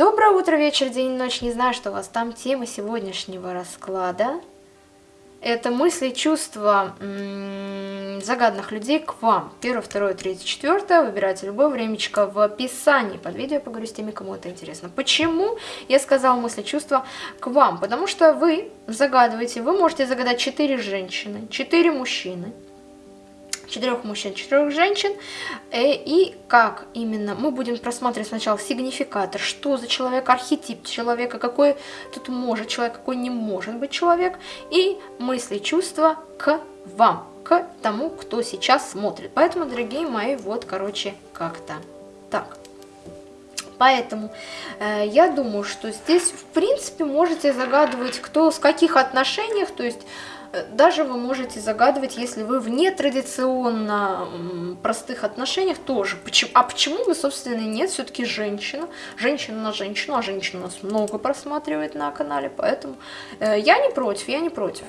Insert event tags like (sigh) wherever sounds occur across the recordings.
Доброе утро, вечер, день, ночь. Не знаю, что у вас там. Тема сегодняшнего расклада. Это мысли, чувства загадных людей к вам. Первое, второе, третье, четвертое. Выбирайте любое времечко в описании под видео. Поговорю с теми, кому это интересно. Почему я сказала мысли, чувства к вам? Потому что вы загадываете, вы можете загадать 4 женщины, 4 мужчины, четырех мужчин, четырех женщин. Э, и как именно мы будем просматривать сначала сигнификатор, что за человек, архетип человека, какой тут может человек, какой не может быть человек, и мысли, чувства к вам, к тому, кто сейчас смотрит. Поэтому, дорогие мои, вот, короче, как-то так. Поэтому э, я думаю, что здесь, в принципе, можете загадывать, кто с каких отношениях, то есть даже вы можете загадывать, если вы в нетрадиционно простых отношениях тоже. А почему вы, собственно, нет? Все-таки женщина. Женщина на женщину, а женщина у нас много просматривает на канале, поэтому э, я не против, я не против.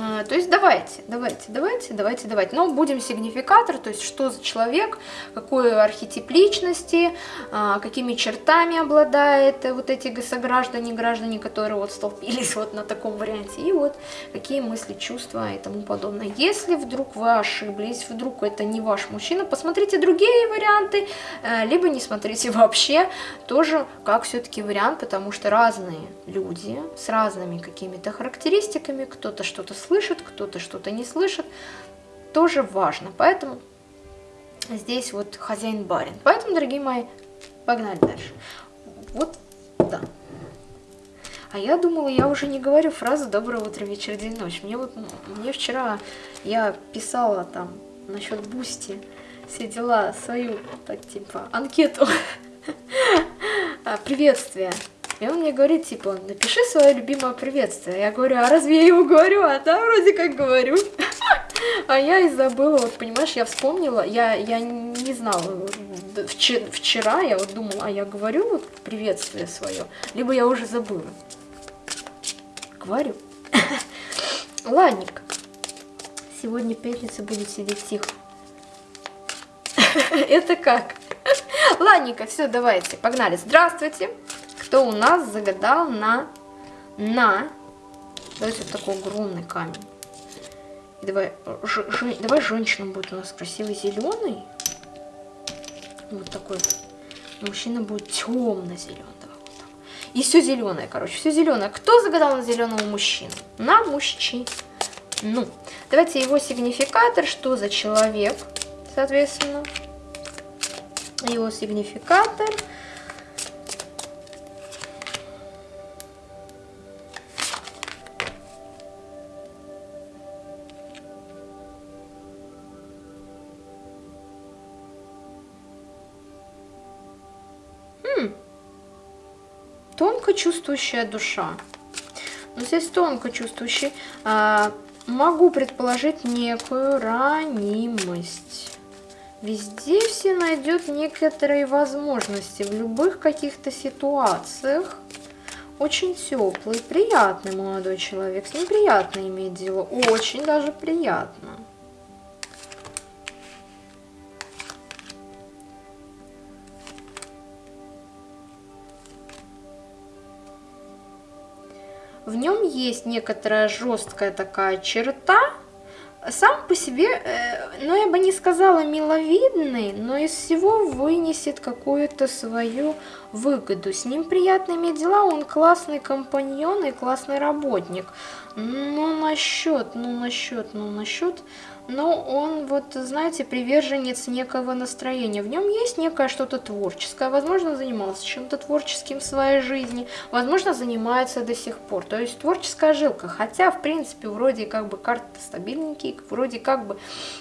А, то есть давайте, давайте, давайте, давайте, давайте. Но будем сигнификатор, то есть что за человек, какой архетип личности, а, какими чертами обладает вот эти сограждане, граждане, которые вот столпились вот на таком варианте. И вот какие мысли, чувства и тому подобное. Если вдруг вы ошиблись, вдруг это не ваш мужчина, посмотрите другие варианты, э, либо не смотрите (laughs) вообще, тоже как все-таки вариант, потому что разные люди с разными какими-то характеристиками, кто-то что-то слышит, кто-то что-то не слышит, тоже важно. Поэтому здесь вот хозяин-барин. Поэтому, дорогие мои, погнали дальше. Вот, да. А я думала, я уже не говорю фразу «доброе утро, вечер, день, ночь». Мне вот, мне вчера, я писала там насчет Boosty, все дела, свою, так, типа, анкету, (laughs) приветствие. И он мне говорит, типа, напиши свое любимое приветствие. Я говорю, а разве я его говорю? А да, вроде как говорю. (laughs) А я и забыла, вот понимаешь, я вспомнила, я, я не знала, вчера я вот думала, а я говорю вот приветствие свое, либо я уже забыла. Говорю. (laughs) Ладненько. Сегодня пятница будет сидеть тихо. (laughs) Это как? Ладненько, все, давайте, погнали. Здравствуйте кто у нас загадал на, на, давайте вот такой огромный камень. И давай, ж, ж, давай женщина будет у нас красивый зеленый. Вот такой Мужчина будет темно-зеленый. И все зеленое, короче, все зеленое. Кто загадал на зеленого мужчину? На мужчину. Ну, давайте его сигнификатор, что за человек, соответственно. Его сигнификатор – чувствующая душа. Но здесь тонко чувствующий. А, могу предположить некую ранимость. Везде все найдет некоторые возможности в любых каких-то ситуациях. Очень теплый, приятный молодой человек. С ним приятно иметь дело. Очень даже приятно. В нем есть некоторая жесткая такая черта, сам по себе, э, ну я бы не сказала миловидный, но из всего вынесет какую-то свою выгоду. С ним приятно иметь дела, он классный компаньон и классный работник. Ну насчет, ну насчет, ну насчет но он, вот, знаете, приверженец некого настроения. В нем есть некое что-то творческое. Возможно, занимался чем-то творческим в своей жизни, возможно, занимается до сих пор. То есть творческая жилка. Хотя, в принципе, вроде как бы карты стабильненькие, вроде как бы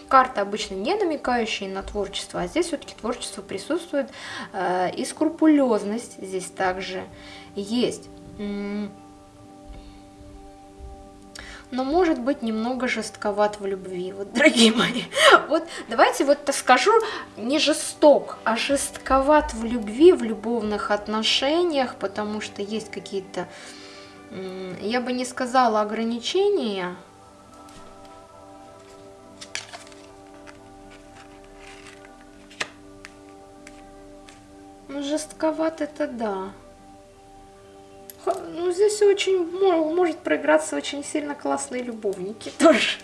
карты обычно не намекающие на творчество, а здесь все-таки творчество присутствует. Э, и скрупулезность здесь также есть но может быть немного жестковат в любви, вот, дорогие мои. (laughs) Вот давайте вот скажу, не жесток, а жестковат в любви, в любовных отношениях, потому что есть какие-то, я бы не сказала ограничения, ну, жестковат это да. Ну, здесь очень может проиграться очень сильно классные любовники (laughs) тоже.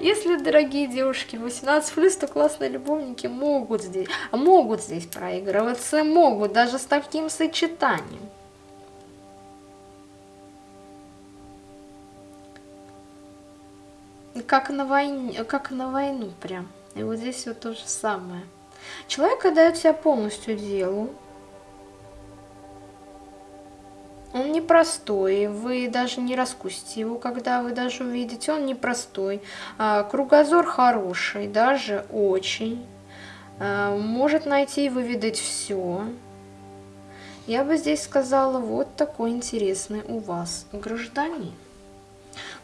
Если, дорогие девушки, 18+, то классные любовники могут здесь, могут здесь проигрываться, могут даже с таким сочетанием. Как на, войне, как на войну прям. И вот здесь вот то же самое. Человек отдает себя полностью делу, Он непростой, вы даже не раскусите его, когда вы даже увидите, он непростой. А, кругозор хороший, даже очень. А, может найти и выведать все. Я бы здесь сказала, вот такой интересный у вас гражданин.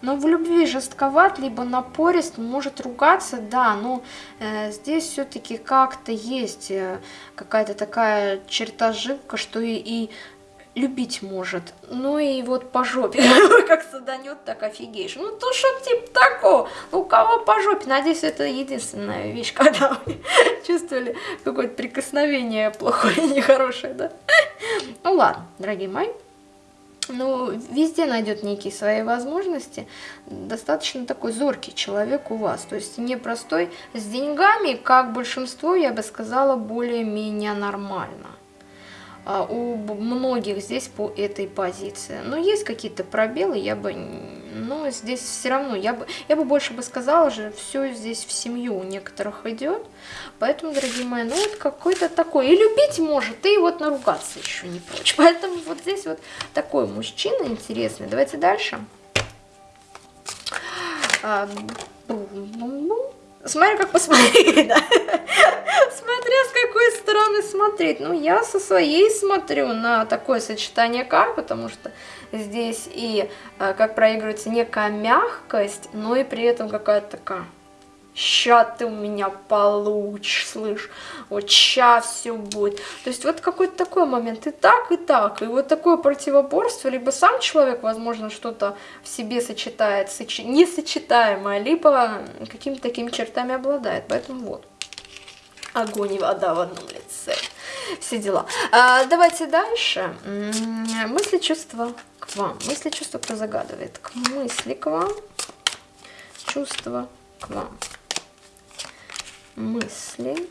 Но в любви жестковат, либо напорист, может ругаться, да, но э, здесь все-таки как-то есть э, какая-то такая черта живка, что и, и любить может. Ну и вот по жопе, (laughs) как саданет, так офигеешь. Ну то что типа такого, у кого по жопе, надеюсь, это единственная вещь, (laughs) когда вы чувствовали какое-то прикосновение плохое, (laughs) нехорошее, да? Ну ладно, дорогие мои. Ну, везде найдет некие свои возможности. Достаточно такой зоркий человек у вас. То есть непростой. С деньгами, как большинство, я бы сказала, более-менее нормально. А, у многих здесь по этой позиции. Но есть какие-то пробелы, я бы, но здесь все равно, я бы, я бы больше бы сказала же, все здесь в семью у некоторых идет. Поэтому, дорогие мои, ну вот какой-то такой, и любить может, и вот наругаться еще не прочь. (laughs) Поэтому вот здесь вот такой мужчина интересный. Давайте дальше. А, Смотри, как посмотреть, да? Смотря с какой стороны смотреть. Ну, я со своей смотрю на такое сочетание карт, потому что здесь и э, как проигрывается некая мягкость, но и при этом какая-то такая ща ты у меня получишь, слышь, вот ща все будет. То есть вот какой-то такой момент, и так, и так, и вот такое противоборство, либо сам человек, возможно, что-то в себе сочетает, соч... несочетаемое, либо какими-то такими чертами обладает, поэтому вот. Огонь и вода в одном лице. Все дела. А, давайте дальше. Мысли, чувства к вам. Мысли, чувства, кто загадывает? К мысли к вам. Чувства к вам мысли.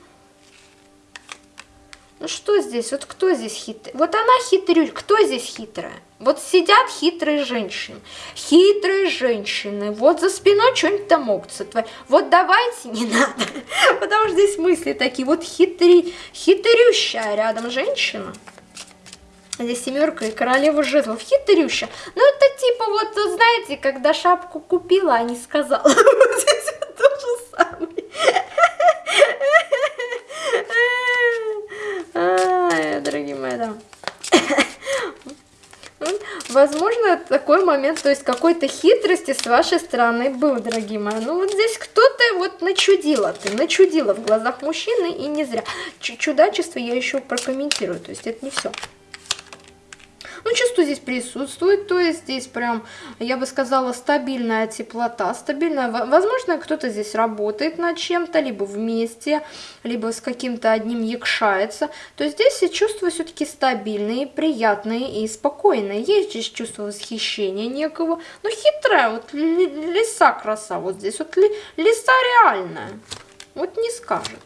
Ну что здесь? Вот кто здесь хитрый? Вот она хитрю. Кто здесь хитрая? Вот сидят хитрые женщины. Хитрые женщины. Вот за спиной что-нибудь там могут сотворить. Вот давайте не надо. (laughs) Потому что здесь мысли такие. Вот хитри, хитрющая рядом женщина. Здесь семерка и королева жезлов. Хитрющая. Ну это типа вот, знаете, когда шапку купила, а не сказала. (laughs) Здесь то же самое. Дорогие мои, да. Возможно, такой момент, то есть какой-то хитрости с вашей стороны был, дорогие мои. Ну вот здесь кто-то вот начудила, ты начудила в глазах мужчины и не зря. Чудачество я еще прокомментирую, то есть это не все. Ну, чувство здесь присутствует, то есть здесь прям, я бы сказала, стабильная теплота, стабильная. Возможно, кто-то здесь работает над чем-то, либо вместе, либо с каким-то одним якшается. То есть здесь чувства все-таки стабильные, приятные и спокойные. Есть здесь чувство восхищения некого, но хитрая, вот лиса краса вот здесь, вот лиса реальная. Вот не скажет.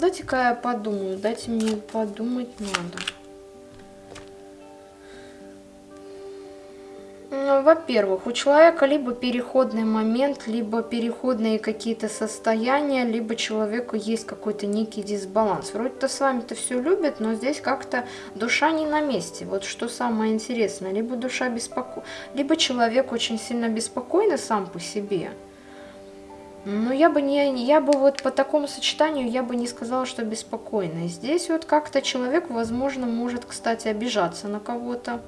Дайте-ка я подумаю, дайте мне подумать надо. Ну, Во-первых, у человека либо переходный момент, либо переходные какие-то состояния, либо человеку есть какой-то некий дисбаланс. Вроде-то с вами-то все любят, но здесь как-то душа не на месте. Вот что самое интересное. Либо душа беспокойна, либо человек очень сильно беспокойный сам по себе. Ну, я бы не, я бы вот по такому сочетанию, я бы не сказала, что беспокойный. Здесь вот как-то человек, возможно, может, кстати, обижаться на кого-то.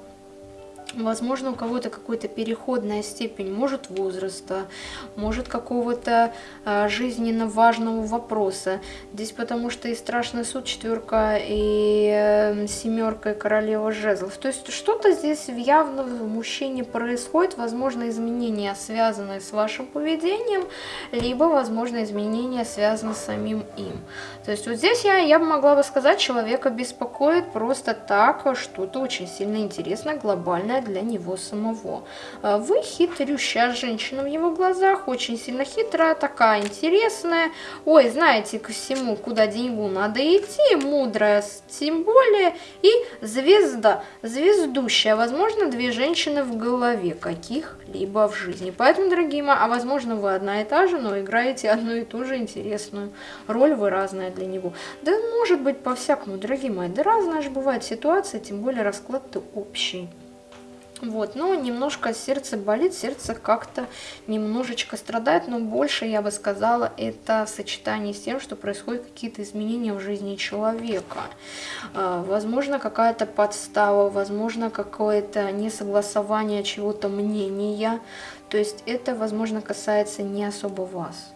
Возможно, у кого-то какая-то переходная степень, может возраста, может какого-то э, жизненно важного вопроса. Здесь потому что и страшный суд, четверка, и э, семерка, и королева жезлов. То есть что-то здесь явно в мужчине происходит, возможно, изменения, связанные с вашим поведением, либо, возможно, изменения, связанные с самим им. То есть вот здесь я, я могла бы сказать, человека беспокоит просто так, что-то очень сильно интересное, глобальное для него самого. А вы хитрющая женщина в его глазах, очень сильно хитрая, такая интересная. Ой, знаете, ко всему, куда деньгу надо идти, мудрая, тем более, и звезда, звездущая. Возможно, две женщины в голове каких-либо в жизни. Поэтому, дорогие мои, а возможно, вы одна и та же, но играете одну и ту же интересную роль, вы разная для него. Да может быть по-всякому, дорогие мои, да разная же бывает ситуация, тем более расклад-то общий. Вот, но немножко сердце болит, сердце как-то немножечко страдает, но больше, я бы сказала, это в сочетании с тем, что происходят какие-то изменения в жизни человека. А, возможно, какая-то подстава, возможно, какое-то несогласование чего-то мнения. То есть это, возможно, касается не особо вас.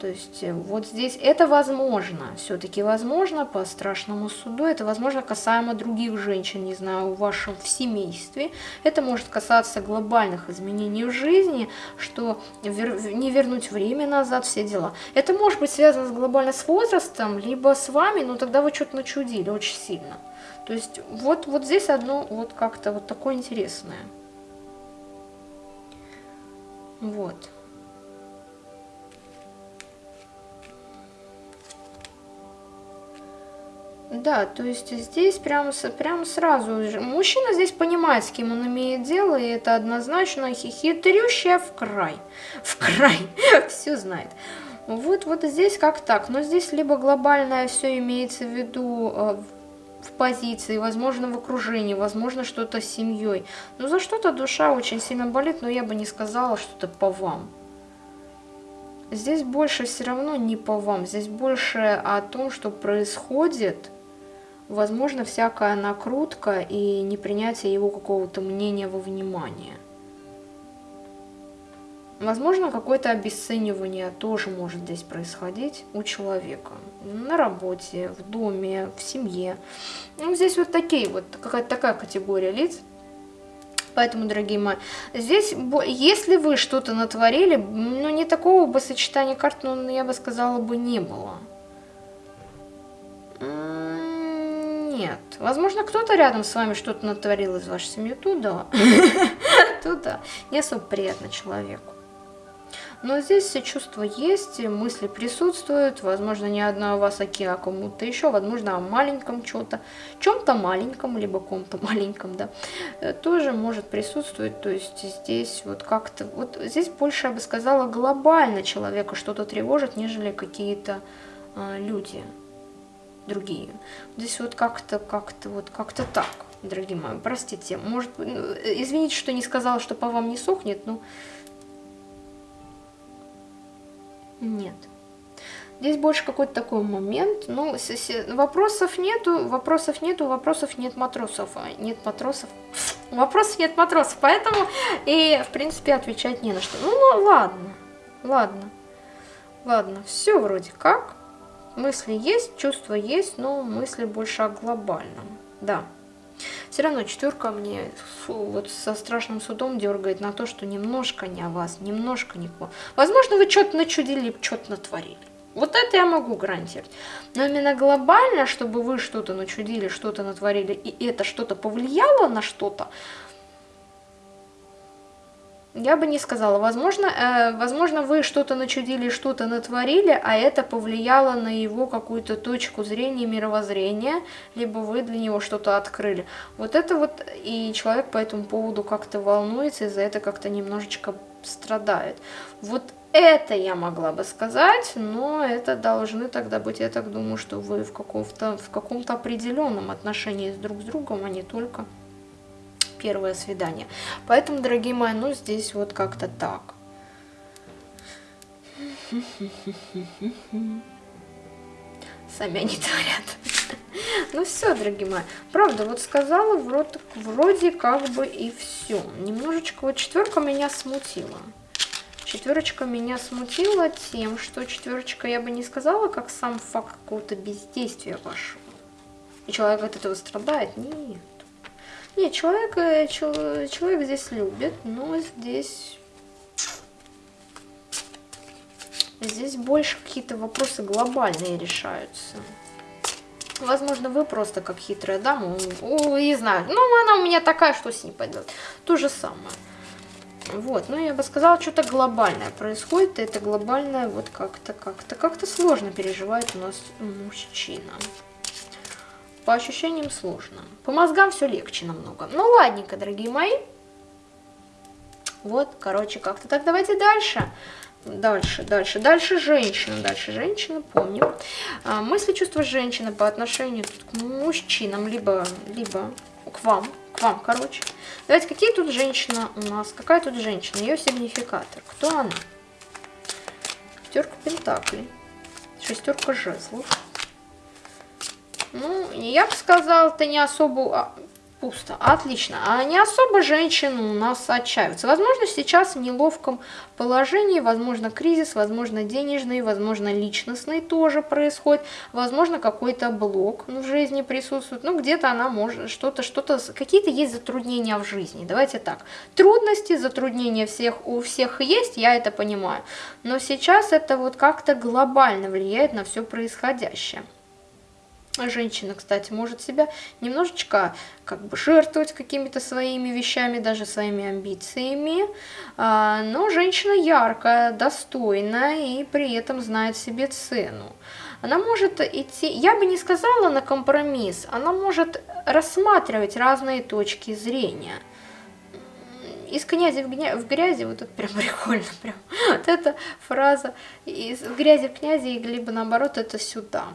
То есть э, вот здесь это возможно, все-таки возможно по страшному суду, это возможно касаемо других женщин, не знаю, в вашем в семействе. Это может касаться глобальных изменений в жизни, что не вернуть время назад, все дела. Это может быть связано с глобально с возрастом, либо с вами, но тогда вы что-то начудили очень сильно. То есть вот, вот здесь одно вот как-то вот такое интересное. Вот. Да, то есть здесь прям, прям сразу же. Мужчина здесь понимает, с кем он имеет дело, и это однозначно хитрющая в край. (laughs) В край. (laughs) Все знает. Вот, вот здесь как так. Но здесь либо глобальное все имеется в виду э, в позиции, возможно, в окружении, возможно, что-то с семьей. Но за что-то душа очень сильно болит, но я бы не сказала что-то по вам. Здесь больше все равно не по вам, здесь больше о том, что происходит возможно всякая накрутка и непринятие его какого-то мнения во внимание. Возможно, какое-то обесценивание тоже может здесь происходить у человека. На работе, в доме, в семье. Ну, здесь вот такие вот, какая-то такая категория лиц. Поэтому, дорогие мои, здесь, если вы что-то натворили, ну, не такого бы сочетания карт, ну, я бы сказала, бы не было. Нет. Возможно, кто-то рядом с вами что-то натворил из вашей семьи. Туда. (laughs) Туда. Не особо приятно человеку. Но здесь все чувства есть, мысли присутствуют, возможно, не одна у вас, а кому-то еще, возможно, о маленьком что-то, чем-то маленьком, либо ком-то (laughs) маленьком, да, э, тоже может присутствовать, то есть здесь вот как-то, вот здесь больше, я бы сказала, глобально человека что-то тревожит, нежели какие-то э, люди другие. Здесь вот как-то, как-то, вот как-то так, дорогие мои, простите. Может, ну, извините, что не сказала, что по вам не сохнет, но... Нет. Здесь больше какой-то такой момент, ну, вопросов нету, вопросов нету, вопросов нет матросов, нет матросов, вопросов нет матросов, поэтому и, в принципе, отвечать не на что. Ну ладно, ладно, ладно, все вроде как. Мысли есть, чувства есть, но мысли больше о глобальном. Да. Все равно четверка мне вот со страшным судом дергает на то, что немножко не о вас, немножко не вам. Возможно, вы что-то начудили, что-то натворили. Вот это я могу гарантировать. Но именно глобально, чтобы вы что-то начудили, что-то натворили, и это что-то повлияло на что-то, я бы не сказала. Возможно, э, возможно вы что-то начудили, что-то натворили, а это повлияло на его какую-то точку зрения, мировоззрения, либо вы для него что-то открыли. Вот это вот, и человек по этому поводу как-то волнуется, и за это как-то немножечко страдает. Вот это я могла бы сказать, но это должны тогда быть, я так думаю, что вы в в каком-то определенном отношении друг с другом, а не только первое свидание. Поэтому, дорогие мои, ну здесь вот как-то так. Сами они творят. Ну все, дорогие мои. Правда, вот сказала, вроде, как бы и все. Немножечко вот четверка меня смутила. Четверочка меня смутила тем, что четверочка я бы не сказала, как сам факт какого-то бездействия пошел. И человек от этого страдает? Нет. Нет, человек, э, человек здесь любит, но здесь Здесь больше какие-то вопросы глобальные решаются. Возможно, вы просто как хитрая дама, не знаю, ну, она у меня такая, что с ней пойдет. То же самое. Вот, ну, я бы сказала, что-то глобальное происходит, и это глобальное вот как-то, как-то, как-то сложно переживает у нас мужчина. По ощущениям сложно. По мозгам все легче намного. Ну, ладненько, дорогие мои. Вот, короче, как-то так. Давайте дальше. Дальше, дальше, дальше женщина, дальше женщина, помним. А, мысли, чувства женщины по отношению к мужчинам, либо, либо к вам, к вам, короче. Давайте, какие тут женщина у нас, какая тут женщина, ее сигнификатор, кто она? Пятерка пентаклей, шестерка жезлов. Ну, я бы сказала, это не особо а, Пусто. Отлично. А не особо женщины у нас отчаиваются. Возможно, сейчас в неловком положении, возможно, кризис, возможно, денежный, возможно, личностный тоже происходит, возможно, какой-то блок в жизни присутствует. Ну, где-то она может что-то, что-то, какие-то есть затруднения в жизни. Давайте так. Трудности, затруднения всех у всех есть, я это понимаю. Но сейчас это вот как-то глобально влияет на все происходящее. Женщина, кстати, может себя немножечко как бы жертвовать какими-то своими вещами, даже своими амбициями, а, но женщина яркая, достойная и при этом знает себе цену. Она может идти, я бы не сказала на компромисс, она может рассматривать разные точки зрения. Из князя в, гня... в грязи, вот это прям (laughs) прикольно, прям, вот эта фраза, из грязи в князи, либо наоборот, это сюда.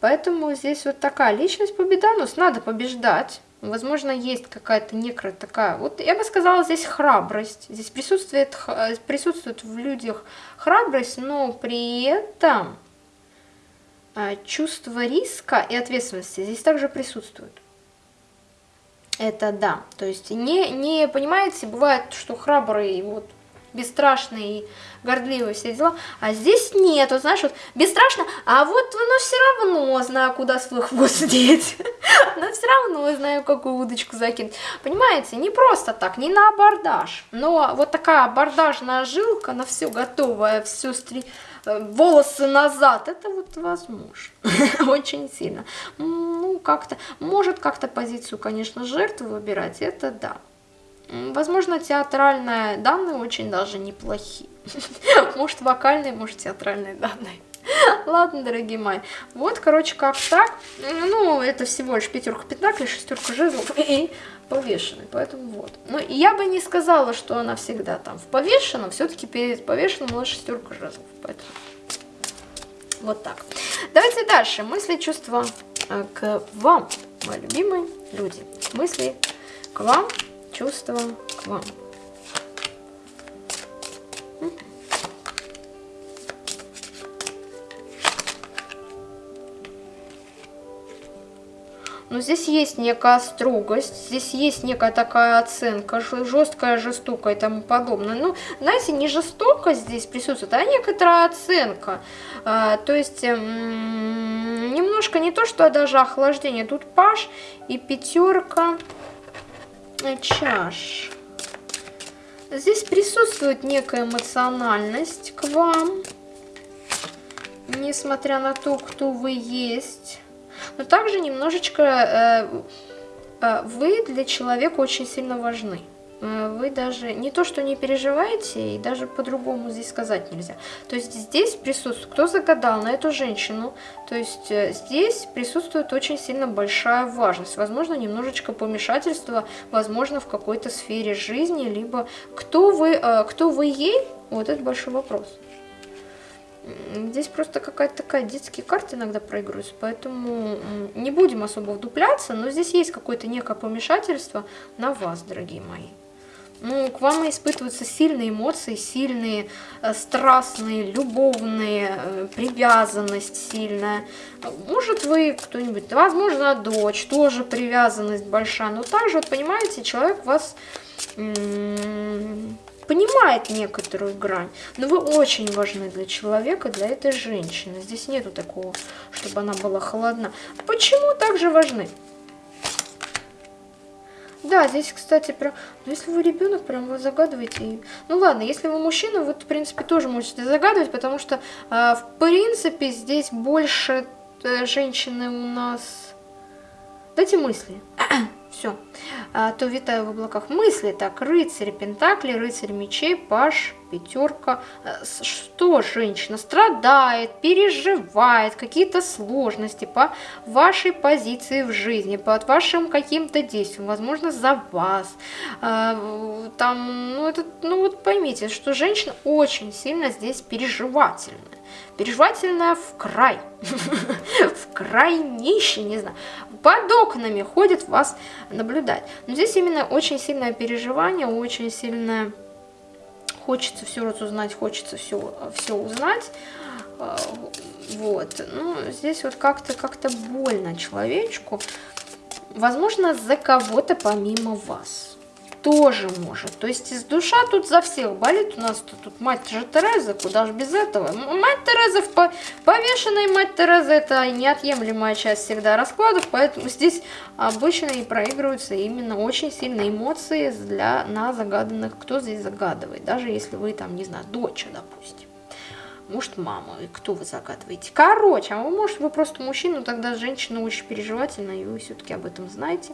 Поэтому здесь вот такая личность победонос, надо побеждать. Возможно, есть какая-то некая такая, вот я бы сказала, здесь храбрость. Здесь присутствует, присутствует в людях храбрость, но при этом а, чувство риска и ответственности здесь также присутствует. Это да, то есть не, не понимаете, бывает, что храбрый вот бесстрашный и гордливый, все дела. А здесь нет, вот знаешь, вот бесстрашно, а вот ну все равно знаю, куда свой хвост (laughs) деть. Но все равно знаю, какую удочку закинуть. Понимаете, не просто так, не на абордаж. Но вот такая абордажная жилка на все готовая, все стри э, волосы назад, это вот возможно, (laughs) очень сильно. Ну, как-то, может как-то позицию, конечно, жертвы выбирать, это да. Возможно, театральные данные очень даже неплохие. (laughs) Может, вокальные, может, театральные данные. (laughs) Ладно, дорогие мои. Вот, короче, как так. Ну, это всего лишь пятерка пентаклей, шестерка жезлов (laughs) и повешенный. Поэтому вот. Но я бы не сказала, что она всегда там в повешенном. Все-таки перед повешенным была шестерка жезлов. Поэтому вот так. Давайте дальше. Мысли, чувства э, к вам, мои любимые люди. Мысли к вам чувства к вам. Но здесь есть некая строгость, здесь есть некая такая оценка, жесткая, жестокая и тому подобное. Ну, знаете, не жестокость здесь присутствует, а некоторая оценка. А, то есть, немножко не то, что даже охлаждение. Тут паш и пятерка чаш. Здесь присутствует некая эмоциональность к вам, несмотря на то, кто вы есть. Но также немножечко э, э, вы для человека очень сильно важны. Э, вы даже не то, что не переживаете, и даже по-другому здесь сказать нельзя. То есть здесь присутствует, кто загадал на эту женщину, то есть э, здесь присутствует очень сильно большая важность. Возможно, немножечко помешательства, возможно, в какой-то сфере жизни, либо кто вы, э, кто вы ей, вот это большой вопрос. Здесь просто какая-то такая детские карты иногда проигрываются, поэтому не будем особо вдупляться, но здесь есть какое-то некое помешательство на вас, дорогие мои. Ну, к вам испытываются сильные эмоции, сильные, э, страстные, любовные, э, привязанность сильная. Может, вы кто-нибудь, возможно, дочь, тоже привязанность большая. Но также, вот понимаете, человек вас понимает некоторую грань, но вы очень важны для человека, для этой женщины. Здесь нету такого, чтобы она была холодна. Почему также важны? Да, здесь, кстати, прям... Ну, если вы ребенок, прям вы загадываете. Ну, ладно, если вы мужчина, вы, в принципе, тоже можете загадывать, потому что, э, в принципе, здесь больше э, женщины у нас... Дайте мысли. (clears throat) Все. А, то витаю в облаках мысли. Так, рыцарь пентакли, рыцарь мечей, паш, пятерка. Э, что женщина страдает, переживает, какие-то сложности по вашей позиции в жизни, по вашим каким-то действиям, возможно, за вас. А, там, ну, это, ну вот поймите, что женщина очень сильно здесь переживательная. Переживательная в край. (laughs) В крайнейший, не знаю. Под окнами ходит вас наблюдать. Но здесь именно очень сильное переживание, очень сильное... Хочется все разузнать, хочется все, все узнать. А, вот. Ну, здесь вот как-то как-то больно человечку. Возможно, за кого-то помимо вас тоже может. То есть душа тут за всех болит. У нас тут, мать же Тереза, куда же без этого. Мать Тереза, в по повешенной мать Тереза, это неотъемлемая часть всегда раскладов, поэтому здесь обычно и проигрываются именно очень сильные эмоции для, на загаданных, кто здесь загадывает. Даже если вы там, не знаю, дочь, допустим может мама, и кто вы загадываете. Короче, а вы, может, вы просто мужчина, тогда женщина очень переживательная, и вы все-таки об этом знаете.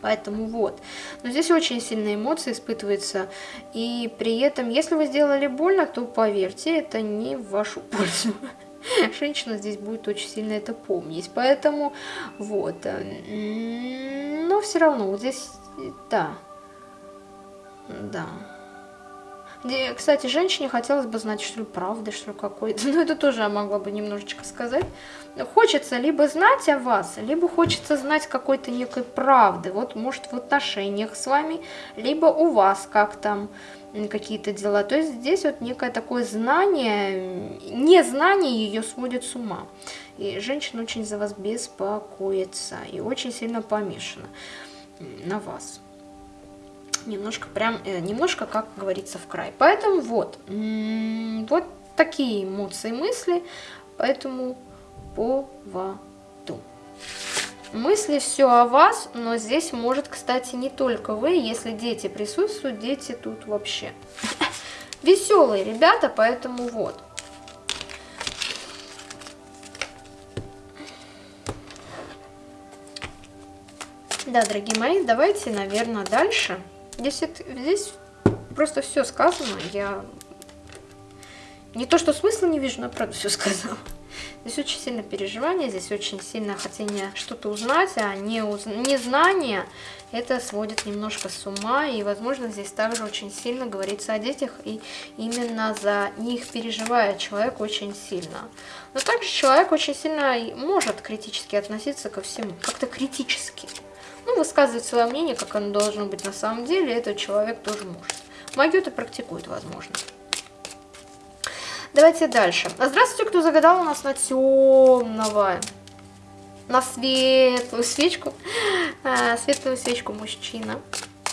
Поэтому вот. Но здесь очень сильные эмоции испытываются. И при этом, если вы сделали больно, то поверьте, это не в вашу (laughs) пользу. Женщина здесь будет очень сильно это помнить. Поэтому вот. Э, но все равно вот здесь, да. Да. Кстати, женщине хотелось бы знать, что ли, правды, что ли, какой-то. (laughs) Ну, это тоже я могла бы немножечко сказать. Хочется либо знать о вас, либо хочется знать какой-то некой правды. Вот, может, в отношениях с вами, либо у вас как там какие-то дела. То есть здесь вот некое такое знание, незнание ее сводит с ума. И женщина очень за вас беспокоится и очень сильно помешана на вас немножко прям, э, немножко, как говорится, в край. Поэтому вот, вот такие эмоции, мысли поэтому поводу. Мысли все о вас, но здесь может, кстати, не только вы, если дети присутствуют, дети тут вообще (laughs) веселые ребята, поэтому вот. Да, дорогие мои, давайте, наверное, дальше. Здесь, это, здесь просто все сказано. Я не то, что смысла не вижу, но правда все сказала. Здесь очень сильно переживание, здесь очень сильно хотение что-то узнать, а не уз... незнание это сводит немножко с ума. И, возможно, здесь также очень сильно говорится о детях, и именно за них переживает человек очень сильно. Но также человек очень сильно может критически относиться ко всему, как-то критически ну, высказывать свое мнение, как оно должно быть на самом деле, этот человек тоже может. Магию это практикует, возможно. Давайте дальше. Здравствуйте, кто загадал у нас на темного, на светлую свечку, а, светлую свечку мужчина.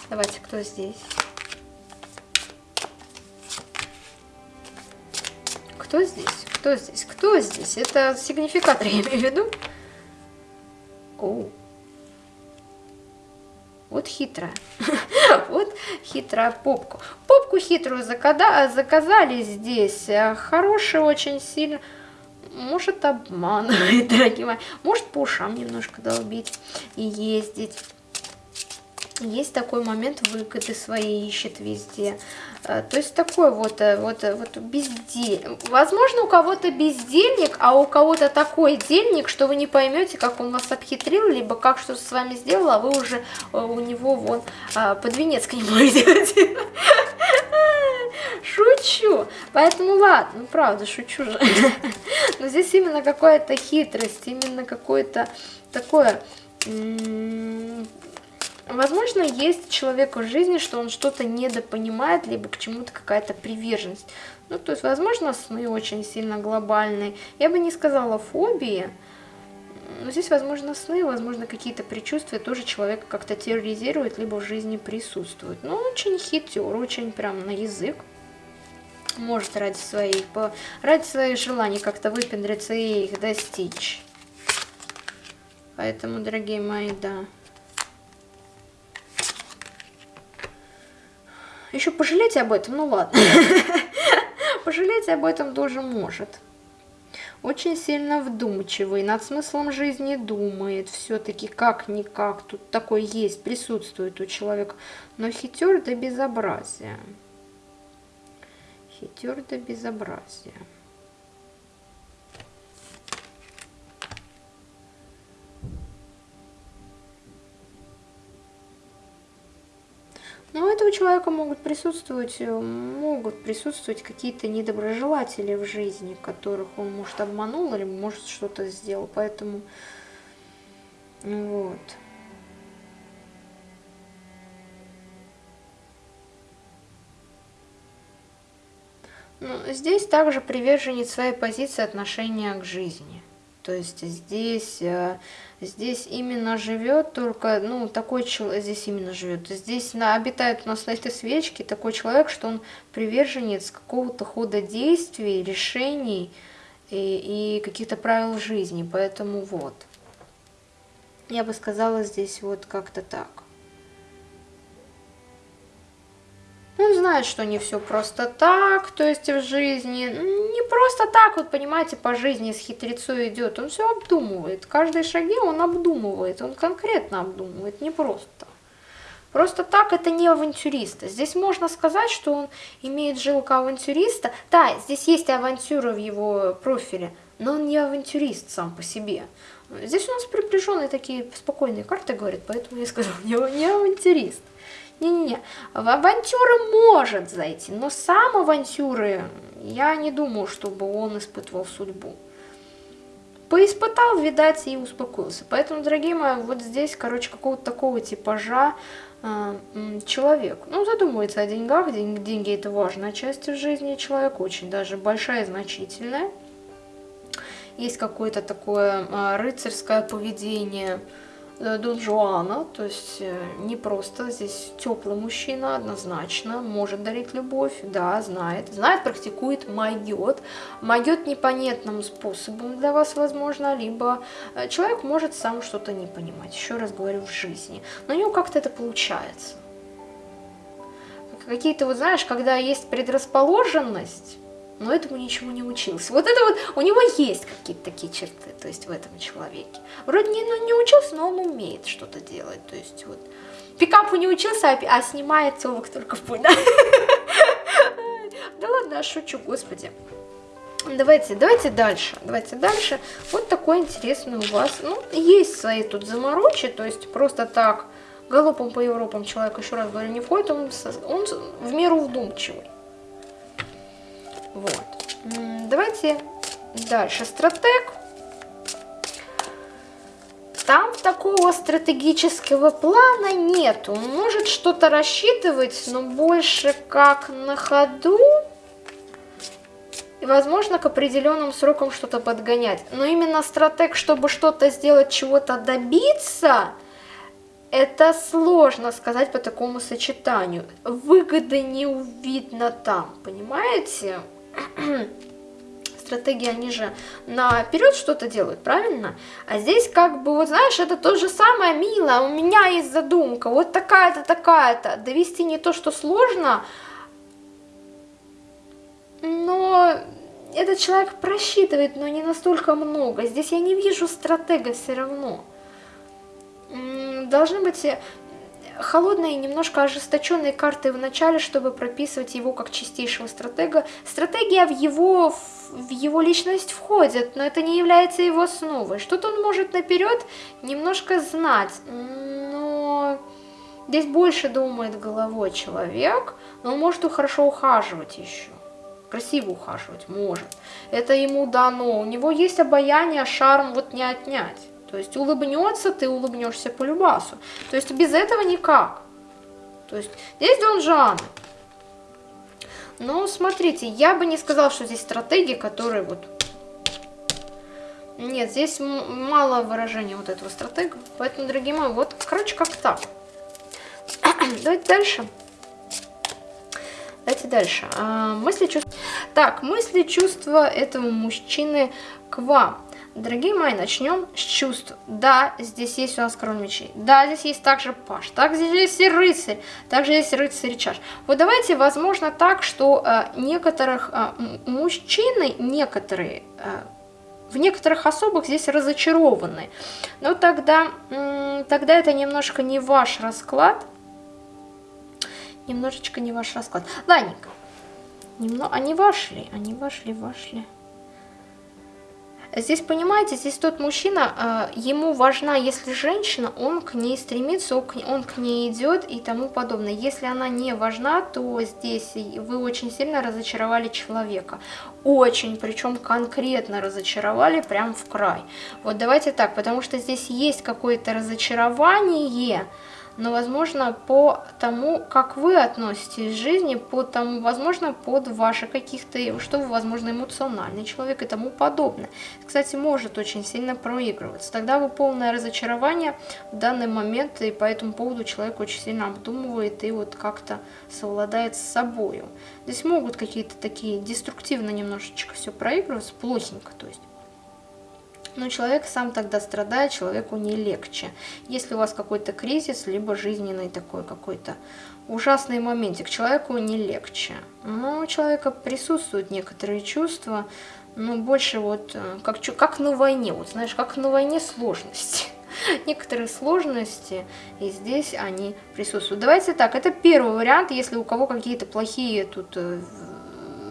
Давайте, кто здесь? Кто здесь? Кто здесь? Кто здесь? Это сигнификатор, я имею в виду. Оу. Вот хитрая. (laughs) Вот хитрая попку. Попку хитрую заказали здесь. Э, хороший очень сильно. Может обманывает, (laughs) дорогие мои. Может по ушам немножко долбить и ездить. Есть такой момент выгоды своей ищет везде. Э, то есть такой вот, э, вот, э, вот бездельник. Возможно, у кого-то бездельник, а у кого-то такой дельник, что вы не поймете, как он вас обхитрил, либо как что с вами сделал, а вы уже у него вон под венец к нему (laughs) идете. Шучу. Поэтому ладно, ну правда, шучу же. (laughs) Но здесь именно какая-то хитрость, именно какое-то такое Возможно, есть человек в жизни, что он что-то недопонимает, либо к чему-то какая-то приверженность. Ну, то есть, возможно, сны очень сильно глобальные. Я бы не сказала фобии, но здесь, возможно, сны, возможно, какие-то предчувствия тоже человека как-то терроризируют, либо в жизни присутствуют. Но очень хитер, очень прям на язык. Может ради своих, ради своих желаний как-то выпендриться и их достичь. Поэтому, дорогие мои, да. Еще пожалеть об этом, ну ладно. (laughs) Пожалеть об этом тоже может. Очень сильно вдумчивый, над смыслом жизни думает, все-таки как-никак, тут такой есть, присутствует у человека, но хитер до безобразия. Хитер до безобразия. Но у этого человека могут присутствовать, э, могут присутствовать какие-то недоброжелатели в жизни, которых он, может, обманул или, может, что-то сделал. Поэтому, вот. Ну, здесь также приверженец своей позиции отношения к жизни. То есть здесь, э, здесь именно живет только, ну, такой человек, здесь именно живет. Здесь на, обитает у нас на этой свечке такой человек, что он приверженец какого-то хода действий, решений и, и каких-то правил жизни. Поэтому вот. Я бы сказала здесь вот как-то так. Он знает, что не все просто так, то есть в жизни, не просто так, вот понимаете, по жизни с хитрецой идет, он все обдумывает, каждые шаги он обдумывает, он конкретно обдумывает, не просто. Просто так это не авантюрист. Здесь можно сказать, что он имеет жилку авантюриста. Да, здесь есть авантюра в его профиле, но он не авантюрист сам по себе. Здесь у нас приближенные такие спокойные карты говорят, поэтому я сказала, (laughs) не авантюрист. Не-не-не, в авантюры может зайти, но сам авантюры я не думаю, чтобы он испытывал судьбу. Поиспытал, видать, и успокоился. Поэтому, дорогие мои, вот здесь, короче, какого-то такого типажа э, человек. Ну, задумывается о деньгах, деньги, деньги это важная часть в жизни человека, очень даже большая и значительная. Есть какое-то такое э, рыцарское поведение, Дон Жуана, то есть э, не просто здесь теплый мужчина, однозначно, может дарить любовь, да, знает, знает, практикует, могет, могет непонятным способом для вас, возможно, либо э, человек может сам что-то не понимать, еще раз говорю, в жизни, но у него как-то это получается. Какие-то, вот знаешь, когда есть предрасположенность, но этому ничего не учился. Вот это вот, у него есть какие-то такие черты, то есть в этом человеке. Вроде не, ну, не учился, но он умеет что-то делать, то есть вот. Пикапу не учился, а, а снимает телок только в путь, да? (laughs) Да ладно, шучу, господи. Давайте, давайте дальше, давайте дальше. Вот такой интересный у вас, ну, есть свои тут заморочи, то есть просто так галопом по Европам человек, еще раз говорю, не входит, он, он в меру вдумчивый. Вот. Давайте дальше. Стратег. Там такого стратегического плана нет. Он может что-то рассчитывать, но больше как на ходу. И, возможно, к определенным срокам что-то подгонять. Но именно стратег, чтобы что-то сделать, чего-то добиться, это сложно сказать по такому сочетанию. Выгоды не видно там, понимаете? (clears throat) стратегии, они же наперед что-то делают, правильно? А здесь как бы, вот знаешь, это то же самое, мило, у меня есть задумка, вот такая-то, такая-то. Довести не то, что сложно, но этот человек просчитывает, но не настолько много. Здесь я не вижу стратега все равно. Должны быть холодные, немножко ожесточенные карты в начале, чтобы прописывать его как чистейшего стратега. Стратегия в его, в его личность входит, но это не является его основой. Что-то он может наперед немножко знать, но здесь больше думает головой человек, но он может хорошо ухаживать еще. Красиво ухаживать может. Это ему дано. У него есть обаяние, шарм, вот не отнять. То есть улыбнется, ты улыбнешься по любасу. То есть без этого никак. То есть здесь Дон Жан. Ну, смотрите, я бы не сказала, что здесь стратегии, которые вот... Нет, здесь мало выражения вот этого стратега. Поэтому, дорогие мои, вот, короче, как так. (clears throat) Давайте дальше. Давайте дальше. А, мысли, чувства. Так, мысли, чувства этого мужчины к вам. Дорогие мои, начнем с чувств. Да, здесь есть у нас король мечей. Да, здесь есть также паш. Так, здесь есть и рыцарь. Также есть рыцарь чаш. Вот давайте, возможно, так, что э, некоторых э, мужчины, некоторые, э, в некоторых особых здесь разочарованы. Но тогда, э, тогда это немножко не ваш расклад. Немножечко не ваш расклад. Ладненько. Немного, они вошли, они вошли, вошли. Здесь, понимаете, здесь тот мужчина, э, ему важна, если женщина, он к ней стремится, он к ней идет и тому подобное. Если она не важна, то здесь вы очень сильно разочаровали человека. Очень, причем конкретно разочаровали прям в край. Вот давайте так, потому что здесь есть какое-то разочарование, но, возможно, по тому, как вы относитесь к жизни, по тому, возможно, под ваши каких-то, что вы, возможно, эмоциональный человек и тому подобное. Кстати, может очень сильно проигрываться. Тогда вы полное разочарование в данный момент, и по этому поводу человек очень сильно обдумывает и вот как-то совладает с собою. Здесь могут какие-то такие деструктивно немножечко все проигрываться, плохенько, то есть. Но человек сам тогда страдает, человеку не легче. Если у вас какой-то кризис, либо жизненный такой какой-то ужасный моментик, человеку не легче. Но у человека присутствуют некоторые чувства, но больше вот э, как, как на войне, вот знаешь, как на войне сложности. (laughs) Некоторые сложности, и здесь они присутствуют. Давайте так, это первый вариант, если у кого какие-то плохие тут э,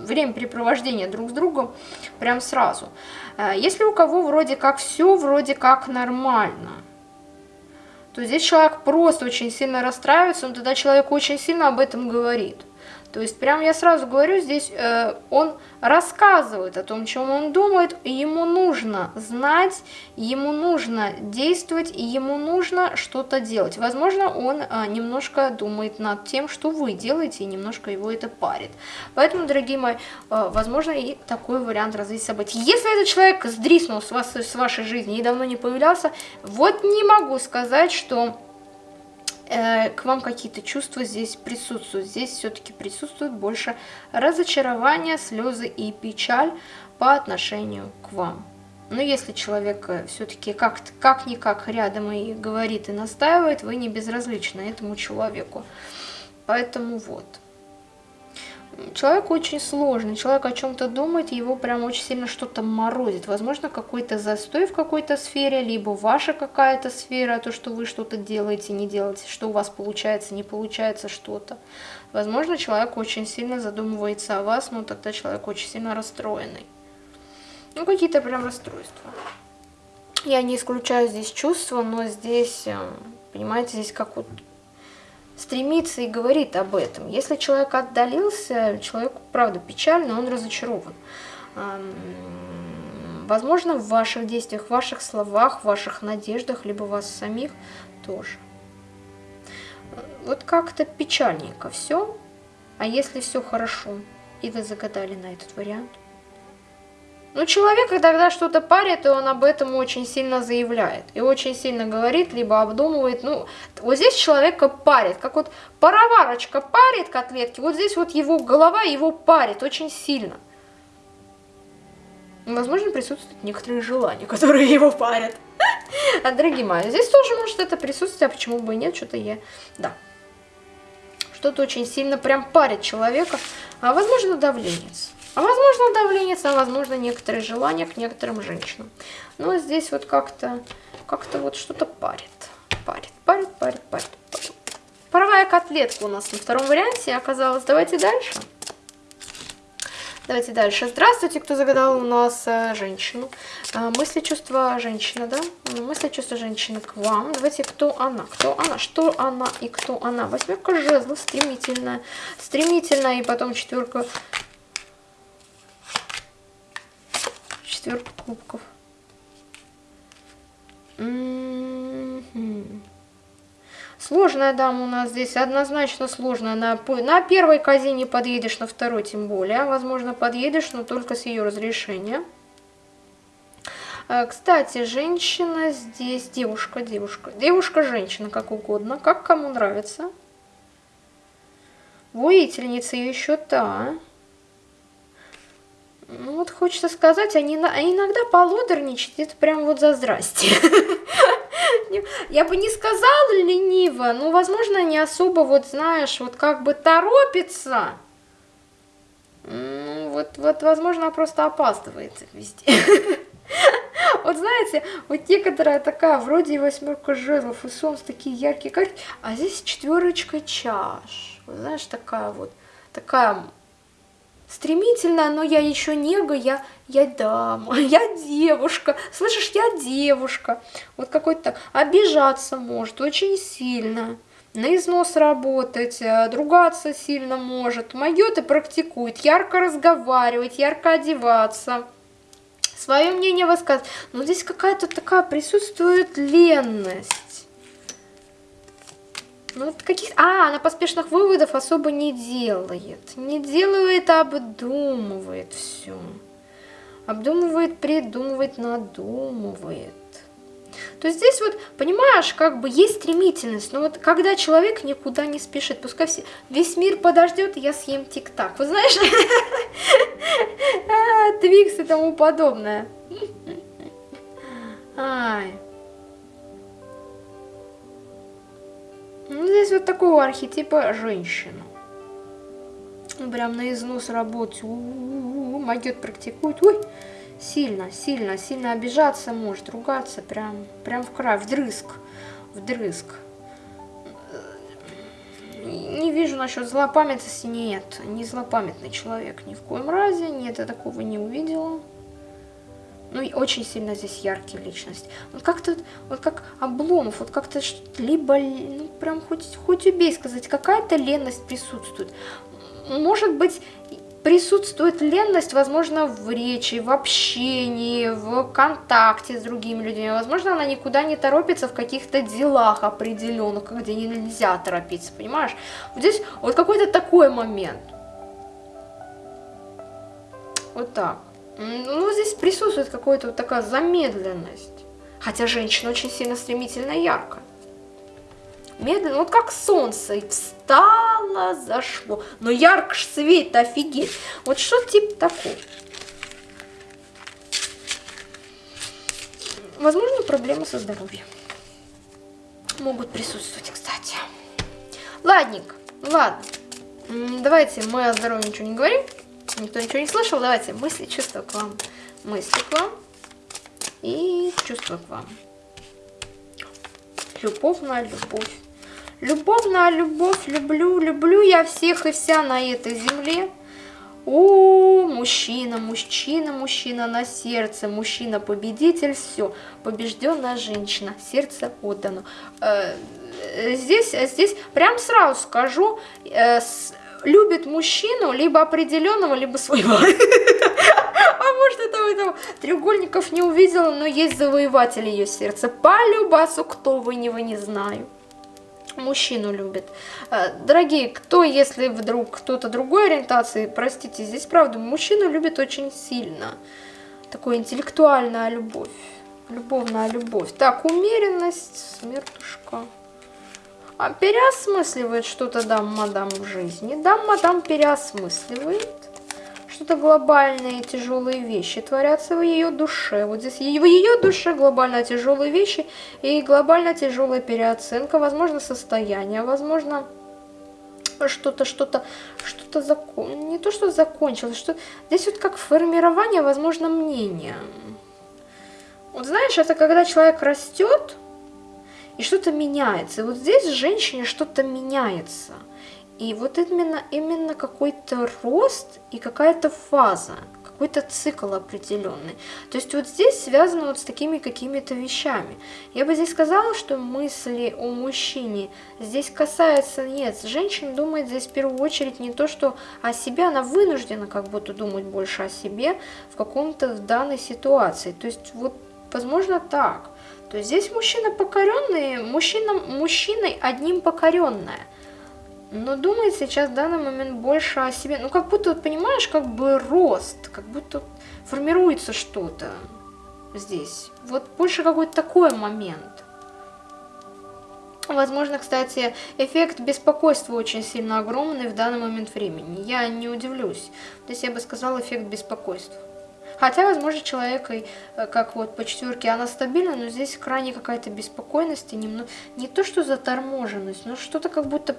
времяпрепровождения друг с другом прям сразу. Э, если у кого вроде как все, вроде как нормально, то здесь человек просто очень сильно расстраивается, но тогда человек очень сильно об этом говорит. То есть, прям я сразу говорю, здесь э, он рассказывает о том, чем он думает, ему нужно знать, ему нужно действовать, ему нужно что-то делать. Возможно, он э, немножко думает над тем, что вы делаете, и немножко его это парит. Поэтому, дорогие мои, э, возможно, и такой вариант развития событий. Если этот человек сдриснул с, вас, с вашей жизни и давно не появлялся, вот не могу сказать, что к вам какие-то чувства здесь присутствуют. Здесь все-таки присутствует больше разочарование, слезы и печаль по отношению к вам. Но если человек э, все-таки как-никак рядом и говорит и настаивает, вы не безразличны этому человеку. Поэтому вот. Человек очень сложный, человек о чем-то думает, его прям очень сильно что-то морозит. Возможно, какой-то застой в какой-то сфере, либо ваша какая-то сфера, то, что вы что-то делаете, не делаете, что у вас получается, не получается что-то. Возможно, человек очень сильно задумывается о вас, но тогда человек очень сильно расстроенный. Ну, какие-то прям расстройства. Я не исключаю здесь чувства, но здесь, э, понимаете, здесь как вот стремится и говорит об этом. Если человек отдалился, человеку, правда, печально, он разочарован. Возможно, в ваших действиях, в ваших словах, в ваших надеждах, либо вас самих тоже. Вот как-то печальненько все. А если все хорошо, и вы загадали на этот вариант, ну, человек, когда что-то парит, и он об этом очень сильно заявляет. И очень сильно говорит, либо обдумывает. Ну, вот здесь человека парит. Как вот пароварочка парит котлетки, вот здесь вот его голова его парит очень сильно. Возможно, присутствуют некоторые желания, (laughs) которые его парят. А, дорогие мои, здесь тоже может это присутствие, а почему бы и нет, что-то я... Да. Что-то очень сильно прям парит человека, а возможно давление. А возможно давление, а возможно некоторые желания к некоторым женщинам. Но здесь вот как-то как-то вот что-то парит. Парит, парит, парит, парит, парит. Паровая котлетка у нас на втором варианте оказалась. Давайте дальше. Давайте дальше. Здравствуйте, кто загадал у нас э, женщину. Э, мысли, чувства женщины, да? Мысли, чувства женщины к вам. Давайте, кто она? Кто она? Что она и кто она? Восьмерка жезлов, стремительная. Стремительная, и потом четверка четверка кубков. Сложная дама у нас здесь, однозначно сложная. На, на первой козе не подъедешь, на второй тем более. Возможно, подъедешь, но только с ее разрешения. А, кстати, женщина здесь, девушка, девушка, девушка-женщина, как угодно, как кому нравится. Воительница еще та. Ну вот хочется сказать, они иногда полодорничать, это прям вот за здрасте. (laughs) Я бы не сказала лениво, но, возможно, не особо, вот знаешь, вот как бы торопится. Ну, вот, вот, возможно, просто опаздывает везде. (laughs) Вот знаете, вот некоторая такая, вроде и восьмерка жезлов, и солнце такие яркие карты, а здесь четверочка чаш. Вот знаешь, такая вот, такая стремительная, но я еще нега, я, я дама, (laughs) я девушка, слышишь, я девушка. Вот какой-то так, обижаться может очень сильно, на износ работать, э, другаться сильно может, моет и практикует, ярко разговаривать, ярко одеваться, свое мнение высказывать. Но здесь какая-то такая присутствует ленность. Ну, каких... А, она поспешных выводов особо не делает. Не делает, а обдумывает все. Обдумывает, придумывает, надумывает. То здесь вот, понимаешь, как бы есть стремительность, но вот когда человек никуда не спешит, пускай все, весь мир подождет, я съем тик-так. Вы знаешь, (laughs) а, Твикс и тому подобное. Ай. Ну, здесь вот такого архетипа женщина. Ну, прям на износ работать. Могет практикует. Ой, сильно, сильно, сильно обижаться может, ругаться прям, прям в край, вдрызг, вдрызг. Не вижу насчет злопамятности, нет, не злопамятный человек ни в коем разе, нет, я такого не увидела. Ну, и очень сильно здесь яркие личность. Вот как-то, вот как Обломов, вот как-то либо, ну, прям хоть, хоть убей сказать, какая-то ленность присутствует. Может быть, присутствует ленность, возможно, в речи, в общении, в контакте с другими людьми. Возможно, она никуда не торопится в каких-то делах определенных, где нельзя торопиться, понимаешь? Вот здесь вот какой-то такой момент. Вот так. Ну, здесь присутствует какая-то вот такая замедленность. Хотя женщина очень сильно стремительно и яркая. Медленно, вот как солнце, и встало, зашло. Но ярко ж свет, офигеть. Вот что типа такого. Возможно, проблемы со здоровьем. Могут присутствовать, кстати. Ладненько, ладно. Давайте мы о здоровье ничего не говорим. Никто ничего не слышал? Давайте мысли, чувства к вам. Мысли к вам и чувства к вам. Любовь на любовь. На любовь, люблю, люблю я всех и вся на этой земле. О, мужчина, мужчина, мужчина на сердце, мужчина победитель, все, побежденная женщина, сердце отдано. Э, здесь, здесь прям сразу скажу, э, любит мужчину либо определенного, либо своего. (laughs) А может, этого, этого треугольников не увидела, но есть завоеватель ее сердца. По любасу, кто вы, не вы, не знаю. Мужчину любит. А, дорогие, кто, если вдруг кто-то другой ориентации, простите, здесь правда, мужчину любит очень сильно. Такая интеллектуальная любовь. Любовная любовь. Так, умеренность, смертушка. А переосмысливает что-то дам-мадам в жизни. Дам-мадам переосмысливает. Что-то глобальные тяжелые вещи творятся в ее душе. Вот здесь в ее душе глобально тяжелые вещи и глобально тяжелая переоценка, возможно, состояние, возможно, что-то, что-то, что-то закон... не то, что закончилось, что здесь вот как формирование, возможно, мнения. Вот знаешь, это когда человек растет, и что-то меняется. И вот здесь женщине что-то меняется. И вот именно, именно какой-то рост и какая-то фаза, какой-то цикл определенный. То есть вот здесь связано вот с такими какими-то вещами. Я бы здесь сказала, что мысли о мужчине здесь касается, нет, женщина думает здесь в первую очередь не то, что о себе, она вынуждена как будто думать больше о себе в каком-то в данной ситуации. То есть вот Возможно, так. То есть здесь мужчина покоренный, мужчина, мужчиной одним покоренная. Но думает сейчас в данный момент больше о себе. Ну, как будто, вот, понимаешь, как бы рост, как будто формируется что-то здесь. Вот больше какой-то такой момент. Возможно, кстати, эффект беспокойства очень сильно огромный в данный момент времени. Я не удивлюсь. То есть я бы сказала эффект беспокойства. Хотя, возможно, человек, как вот по четверке, она стабильна, но здесь крайне какая-то беспокойность, и немного, не то что заторможенность, но что-то как будто,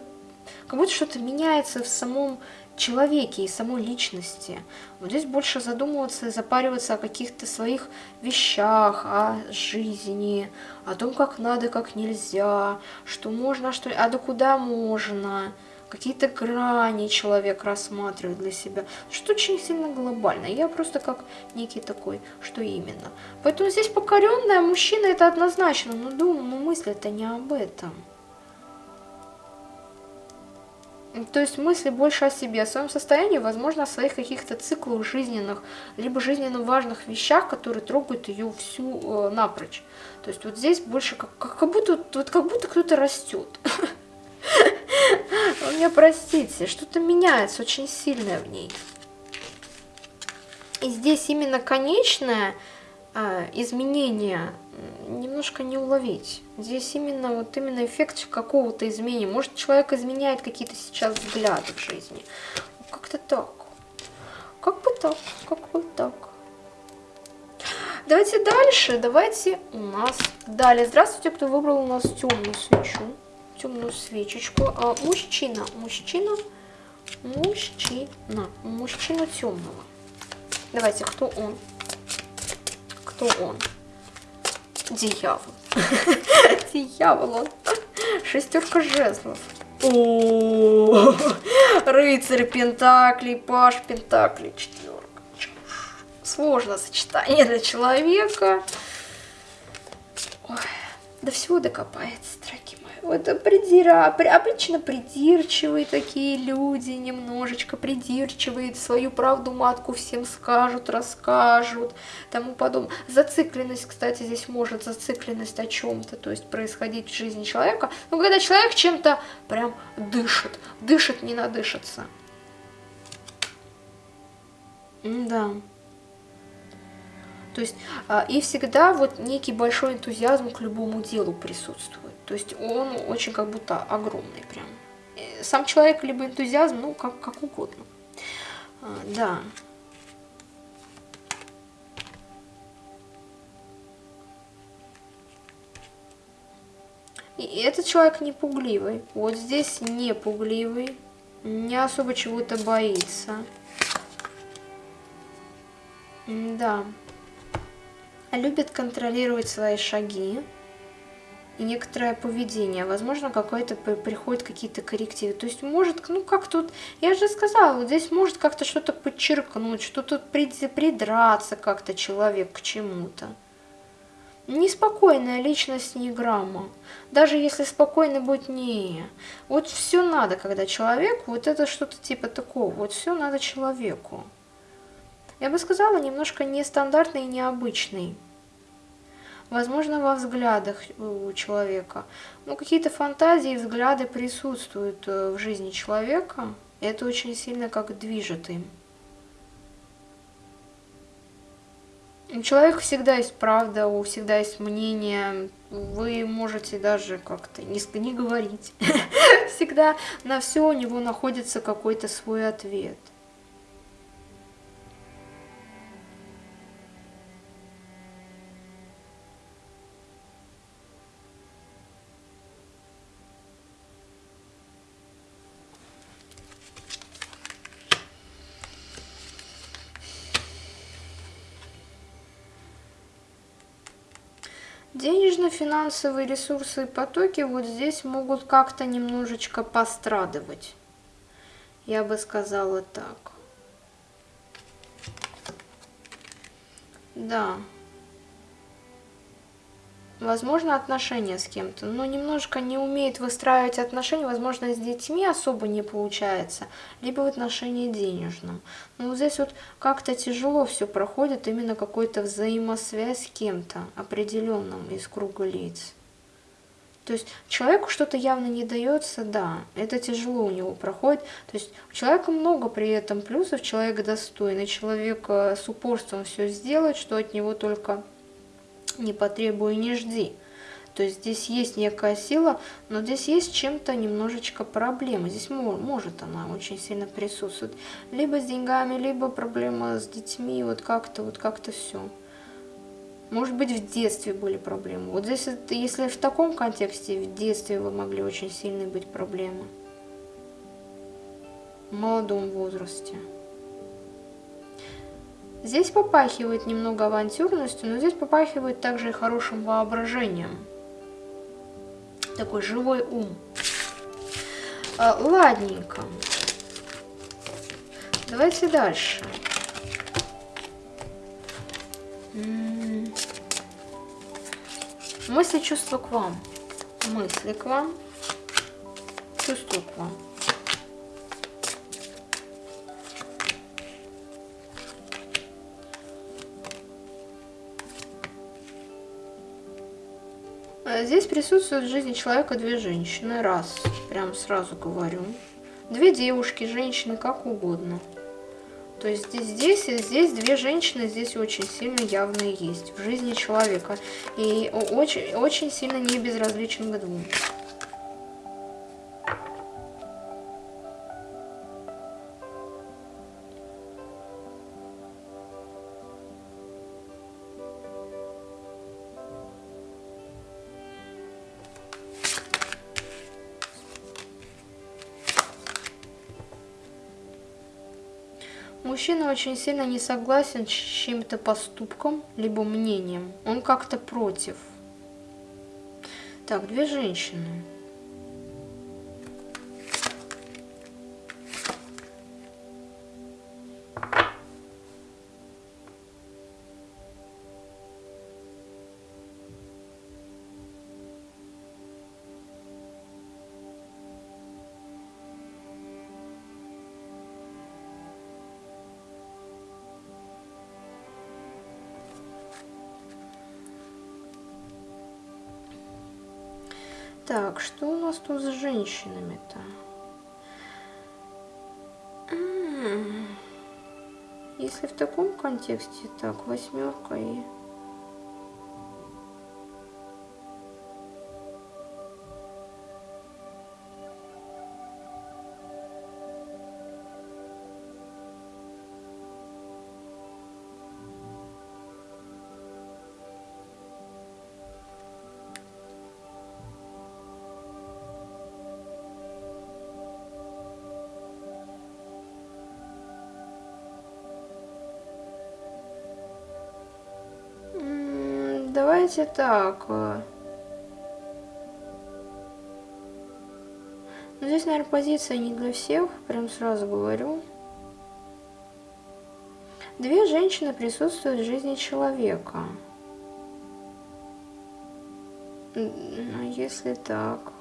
как будто что-то меняется в самом человеке и самой личности. Вот здесь больше задумываться и запариваться о каких-то своих вещах, о жизни, о том, как надо, как нельзя, что можно, что... а до куда можно, какие-то грани человек рассматривает для себя. Что очень сильно глобально. Я просто как некий такой, что именно. Поэтому здесь покоренная мужчина это однозначно, но думаю, но мысль это не об этом. То есть мысли больше о себе, о своем состоянии, возможно, о своих каких-то циклах жизненных, либо жизненно важных вещах, которые трогают ее всю э, напрочь. То есть вот здесь больше как, как будто вот как будто кто-то растет. (laughs) Вы меня простите, что-то меняется очень сильное в ней. И здесь именно конечное э, изменение немножко не уловить. Здесь именно вот именно эффект какого-то изменения. Может, человек изменяет какие-то сейчас взгляды в жизни. Как-то так. Как бы так, как бы так. Давайте дальше. Давайте у нас далее. Здравствуйте, кто выбрал у нас темную свечу. Темную свечечку. А, мужчина. Мужчина. Мужчина. Мужчина темного. Давайте, кто он? Кто он? Дьявол. (laughs) Дьявол он. Шестерка жезлов. О, рыцарь Пентаклей, Паш Пентаклей, четверка. Сложно сочетание для человека. Ой, до всего докопается, дорогие это придира, обычно придирчивые такие люди, немножечко придирчивые, свою правду матку всем скажут, расскажут, тому подобное. Зацикленность, кстати, здесь может зацикленность о чем-то, то есть происходить в жизни человека. Но когда человек чем-то прям дышит, дышит, не надышится. Да. То есть а, и всегда вот некий большой энтузиазм к любому делу присутствует. То есть он очень как будто огромный прям. Сам человек либо энтузиазм, ну как, как угодно. А, да. И этот человек не пугливый. Вот здесь не пугливый. Не особо чего-то боится. Да. Любит контролировать свои шаги некоторое поведение, возможно, какое-то приходит какие-то коррективы. То есть может, ну как тут, я же сказала, здесь может как-то что-то подчеркнуть, что-то придраться как-то человек к чему-то. Неспокойная личность не грамма. Даже если спокойно будет не. Вот все надо, когда человек, вот это что-то типа такого, вот все надо человеку. Я бы сказала, немножко нестандартный и необычный возможно, во взглядах у человека. Ну, какие-то фантазии, взгляды присутствуют э, в жизни человека. И это очень сильно как движет им. У человека всегда есть правда, у всегда есть мнение. Вы можете даже как-то не, не говорить. (laughs) Всегда на все у него находится какой-то свой ответ. Денежно-финансовые ресурсы и потоки вот здесь могут как-то немножечко пострадывать. Я бы сказала так. Да. Возможно, отношения с кем-то, но немножко не умеет выстраивать отношения, возможно, с детьми особо не получается, либо в отношении денежном. Но вот здесь вот как-то тяжело все проходит, именно какой-то взаимосвязь с кем-то определенным из круга лиц. То есть человеку что-то явно не дается, да, это тяжело у него проходит. То есть у человека много при этом плюсов, человек достойный, человек э, с упорством все сделает, что от него только не потребуй, не жди. То есть здесь есть некая сила, но здесь есть чем-то немножечко проблема. Здесь может она очень сильно присутствовать. Либо с деньгами, либо проблема с детьми, вот как-то, вот как-то все. Может быть, в детстве были проблемы. Вот здесь, если в таком контексте, в детстве вы могли очень сильные быть проблемы. В молодом возрасте. Здесь попахивает немного авантюрностью, но здесь попахивает также и хорошим воображением. Такой живой ум. А, ладненько. Давайте дальше. Мысли, чувства к вам. Мысли к вам. Чувства к вам. Здесь присутствуют в жизни человека две женщины. Раз, прям сразу говорю. Две девушки, женщины, как угодно. То есть здесь, и здесь две женщины здесь очень сильно явные есть в жизни человека. И очень, очень сильно не безразличен к двум. Мужчина очень сильно не согласен с чьим-то поступком, либо мнением. Он как-то против. Так, две женщины. Так, что у нас тут с женщинами-то? Если в таком контексте, так, восьмерка и давайте так. Э. Ну, здесь, наверное, позиция не для всех, прям сразу говорю. Две женщины присутствуют в жизни человека. Ну, если так...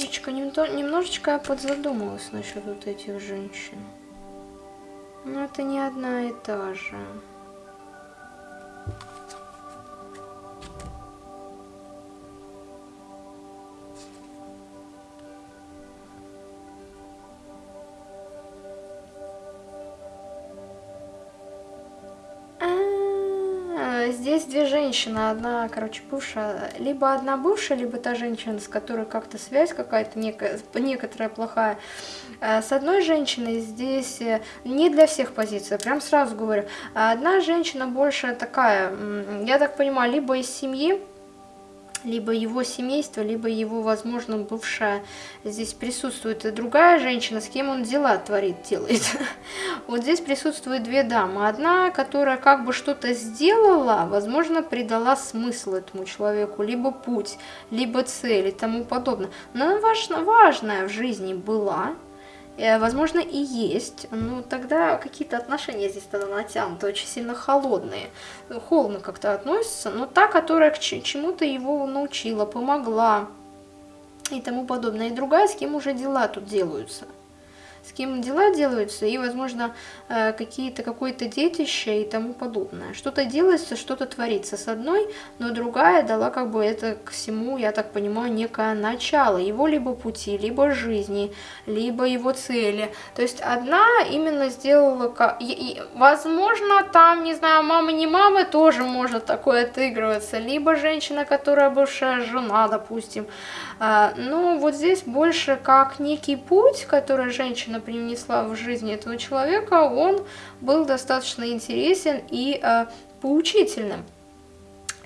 немножечко, немножечко я подзадумалась насчет вот этих женщин. Но это не одна и та же. Женщины, одна, короче, бывшая, либо одна бывшая, либо та женщина, с которой как-то связь какая-то некая, некоторая плохая. Э, с одной женщиной здесь э, не для всех позиция, прям сразу говорю. Одна женщина больше такая, я так понимаю, либо из семьи, либо его семейство, либо его, возможно, бывшая здесь присутствует и другая женщина, с кем он дела творит, делает. (laughs) Вот здесь присутствуют две дамы. Одна, которая как бы что-то сделала, возможно, придала смысл этому человеку, либо путь, либо цель и тому подобное. Но она важна, важная в жизни была, возможно, и есть, но тогда какие-то отношения здесь тогда натянуты, очень сильно холодные, холодно как-то относятся, но та, которая к чему-то его научила, помогла и тому подобное, и другая, с кем уже дела тут делаются – с кем дела делаются, и, возможно, э, какие-то какое-то детище и тому подобное. Что-то делается, что-то творится с одной, но другая дала как бы это к всему, я так понимаю, некое начало его либо пути, либо жизни, либо его цели. То есть одна именно сделала, возможно, там, не знаю, мама не мама тоже может такое отыгрываться, либо женщина, которая бывшая жена, допустим. А, ну, вот здесь больше как некий путь, который женщина принесла в жизнь этого человека, он был достаточно интересен и э, поучительным.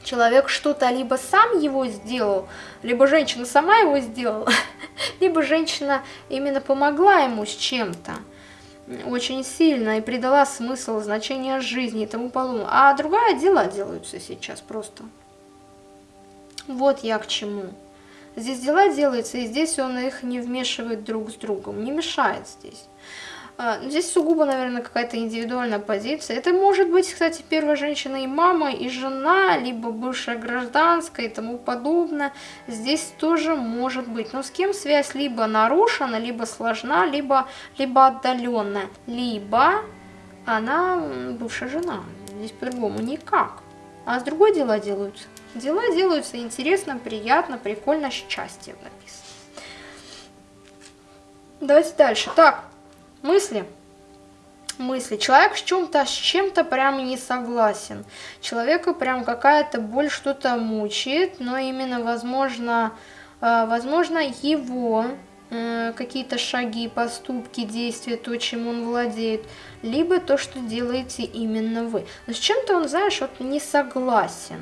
Человек что-то либо сам его сделал, либо женщина сама его сделала, (laughs) либо женщина именно помогла ему с чем-то очень сильно и придала смысл, значение жизни и тому подобное. А другая дела делаются сейчас просто. Вот я к чему. Здесь дела делаются, и здесь он их не вмешивает друг с другом, не мешает здесь. А, здесь сугубо, наверное, какая-то индивидуальная позиция. Это может быть, кстати, первая женщина и мама, и жена, либо бывшая гражданская и тому подобное. Здесь тоже может быть. Но с кем связь либо нарушена, либо сложна, либо, либо отдаленная, либо она бывшая жена. Здесь по-другому никак. А с другой дела делаются. Дела делаются интересно, приятно, прикольно, счастье написано. Давайте дальше. Так, мысли. Мысли. Человек с чем-то с чем-то прям не согласен. Человека прям какая-то боль что-то мучает, но именно возможно, э, возможно его э, какие-то шаги, поступки, действия, то, чем он владеет, либо то, что делаете именно вы. Но с чем-то он, знаешь, вот не согласен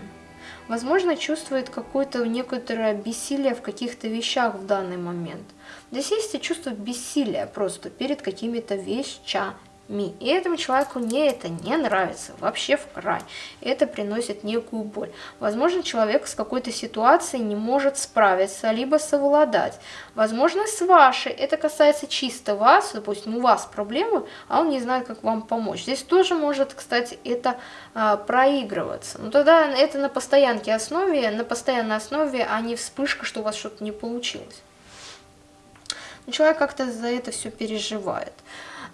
возможно, чувствует какое-то некоторое бессилие в каких-то вещах в данный момент. Здесь есть и чувство бессилия просто перед какими-то вещами. И этому человеку не это не нравится, вообще в край. Это приносит некую боль. Возможно, человек с какой-то ситуацией не может справиться, либо совладать. Возможно, с вашей, это касается чисто вас, допустим, у вас проблемы, а он не знает, как вам помочь. Здесь тоже может, кстати, это а, проигрываться. Но тогда это на постоянке основе, на постоянной основе, а не вспышка, что у вас что-то не получилось. Но человек как-то за это все переживает.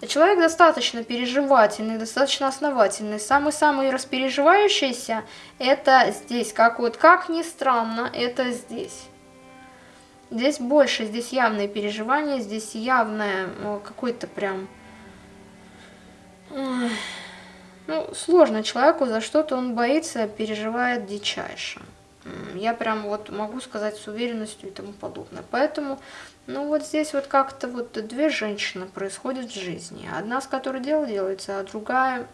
Человек достаточно переживательный, достаточно основательный. Самый-самый распереживающийся это здесь. Как вот, как ни странно, это здесь. Здесь больше, здесь явное переживание, здесь явное какой-то прям... Ну, сложно человеку, за что-то он боится, переживает дичайше. Я прям вот могу сказать с уверенностью и тому подобное. Поэтому ну вот здесь вот как-то вот две женщины происходят в жизни. Одна, с которой дело делается, а другая,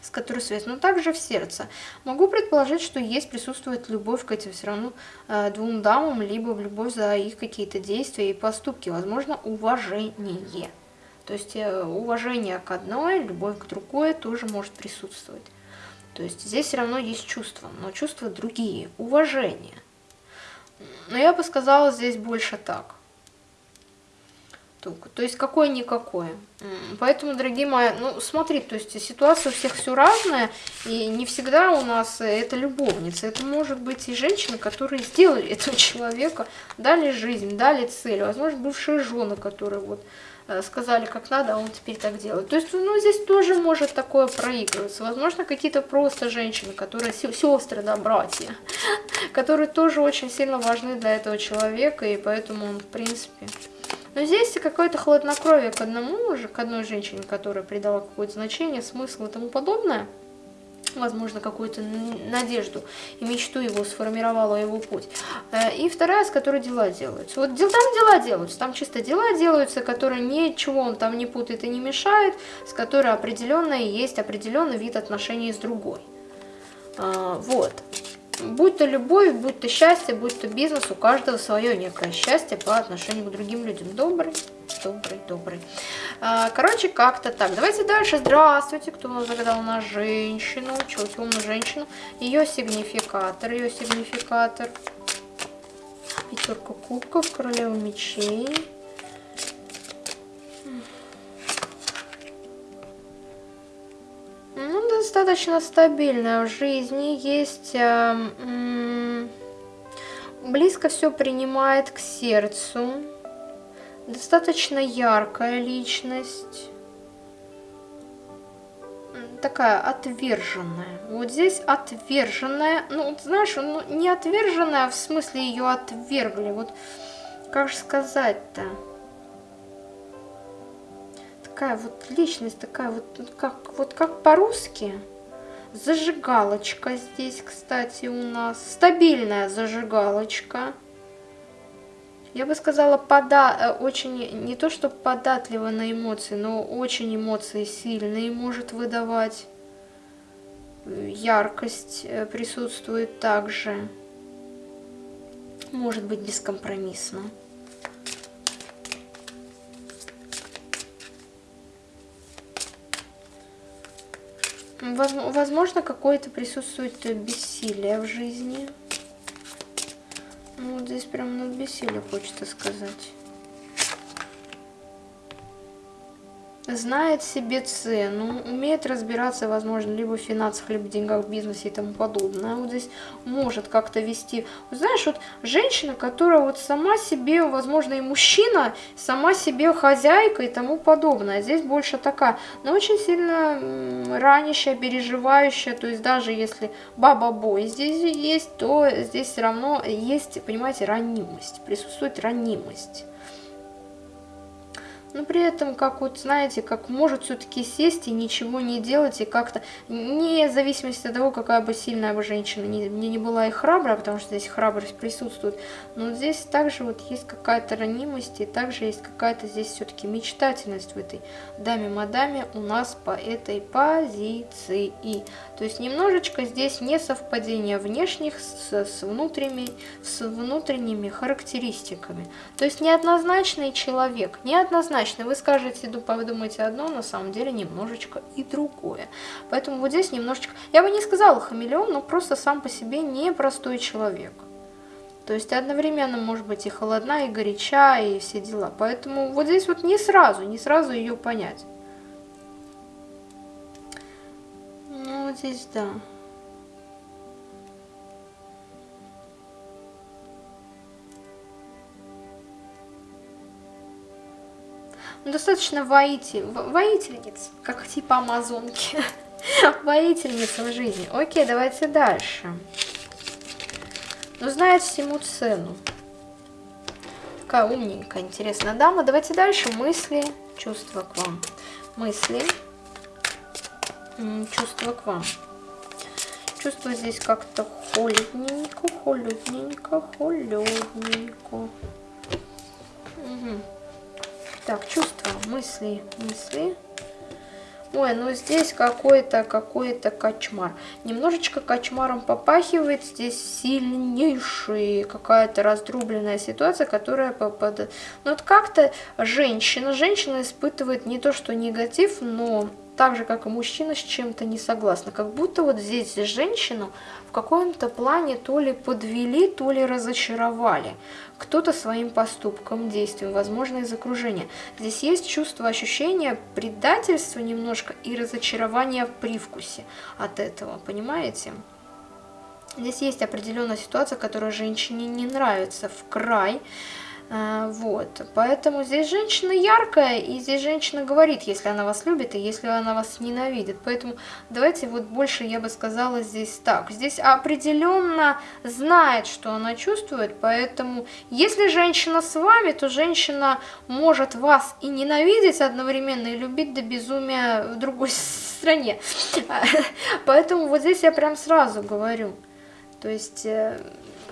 с которой связь. Но также в сердце. Могу предположить, что есть, присутствует любовь к этим все равно э, двум дамам, либо в любовь за их какие-то действия и поступки. Возможно, уважение. То есть э, уважение к одной, любовь к другой тоже может присутствовать. То есть здесь все равно есть чувства, но чувства другие, уважение. Но я бы сказала здесь больше так. То есть какое-никакое. Поэтому, дорогие мои, ну смотри, то есть ситуация у всех все разная, и не всегда у нас это любовница. Это может быть и женщины, которые сделали этого (laughs) человека, дали жизнь, дали цель. Возможно, бывшие жены, которые вот Э, сказали, как надо, а он теперь так делает. То есть, ну, здесь тоже может такое проигрываться. Возможно, какие-то просто женщины, которые сестры, да, братья, (laughs) которые тоже очень сильно важны для этого человека, и поэтому он, в принципе... Но здесь какое-то хладнокровие к одному уже, к одной женщине, которая придала какое-то значение, смысл и тому подобное. Возможно, какую-то надежду и мечту его сформировала его путь. Э, и вторая, с которой дела делаются. Вот там дела делаются, там чисто дела делаются, которые ничего он там не путает и не мешает, с которой определенно есть определенный вид отношений с другой. А, вот. Будь то любовь, будь то счастье, будь то бизнес, у каждого свое некое счастье по отношению к другим людям. Добрый, добрый, добрый. А, короче, как-то так. Давайте дальше. Здравствуйте. Кто у нас загадал на женщину? Чего темную женщину? Ее сигнификатор, ее сигнификатор. Пятерка кубков, королева мечей. Ну, достаточно стабильная в жизни. Есть... Э, близко все принимает к сердцу. Достаточно яркая личность. Такая отверженная. Вот здесь отверженная. Ну, знаешь, ну, не отверженная, в смысле ее отвергли. Вот как же сказать-то? такая вот личность, такая вот, как, вот как по-русски. Зажигалочка здесь, кстати, у нас. Стабильная зажигалочка. Я бы сказала, пода э, очень, не то что податлива на эмоции, но очень эмоции сильные может выдавать. Яркость э, присутствует также. Может быть бескомпромиссно. Возможно, какое-то присутствует бессилие в жизни. Вот здесь прям над бессилие хочется сказать. Знает себе цену, умеет разбираться, возможно, либо в финансах, либо в деньгах, в бизнесе и тому подобное. Вот здесь может как-то вести. Знаешь, вот женщина, которая вот сама себе, возможно, и мужчина, сама себе хозяйка и тому подобное. Здесь больше такая, но очень сильно ранящая, переживающая. То есть даже если баба-бой здесь есть, то здесь все равно есть, понимаете, ранимость. Присутствует ранимость но при этом, как вот, знаете, как может все-таки сесть и ничего не делать, и как-то, не в зависимости от того, какая бы сильная бы женщина не, не, не была и храбрая, потому что здесь храбрость присутствует, но здесь также вот есть какая-то ранимость, и также есть какая-то здесь все-таки мечтательность в этой даме-мадаме у нас по этой позиции. То есть немножечко здесь несовпадение внешних с, с, внутренними, с внутренними характеристиками. То есть неоднозначный человек, неоднозначный однозначно. Вы скажете, вы думаете одно, на самом деле немножечко и другое. Поэтому вот здесь немножечко, я бы не сказала хамелеон, но просто сам по себе непростой человек. То есть одновременно может быть и холодна, и горяча, и все дела. Поэтому вот здесь вот не сразу, не сразу ее понять. Ну, вот здесь да. Ну, достаточно воитель, воительниц, как типа амазонки. (laughs) Воительница в жизни. Окей, давайте дальше. Ну, знает всему цену. Такая умненькая, интересная дама. Давайте дальше. Мысли, чувства к вам. Мысли, чувства к вам. Чувство здесь как-то холодненько, холодненько, холодненько. Угу. Так, чувства, мысли, мысли. Ой, ну здесь какой-то, какой-то кочмар. Немножечко кочмаром попахивает. Здесь сильнейшая какая-то раздробленная ситуация, которая попадает... Ну вот как-то женщина, женщина испытывает не то что негатив, но так же, как и мужчина, с чем-то не согласна. Как будто вот здесь женщину в каком-то плане то ли подвели, то ли разочаровали. Кто-то своим поступком, действием, возможно, из окружения. Здесь есть чувство, ощущения предательства немножко и разочарования в привкусе от этого, понимаете? Здесь есть определенная ситуация, которая женщине не нравится в край, вот, поэтому здесь женщина яркая, и здесь женщина говорит, если она вас любит, и если она вас ненавидит. Поэтому давайте вот больше я бы сказала здесь так. Здесь определенно знает, что она чувствует, поэтому если женщина с вами, то женщина может вас и ненавидеть одновременно, и любить до безумия в другой (laughs) стране. (laughs) Поэтому вот здесь я прям сразу говорю. То есть э,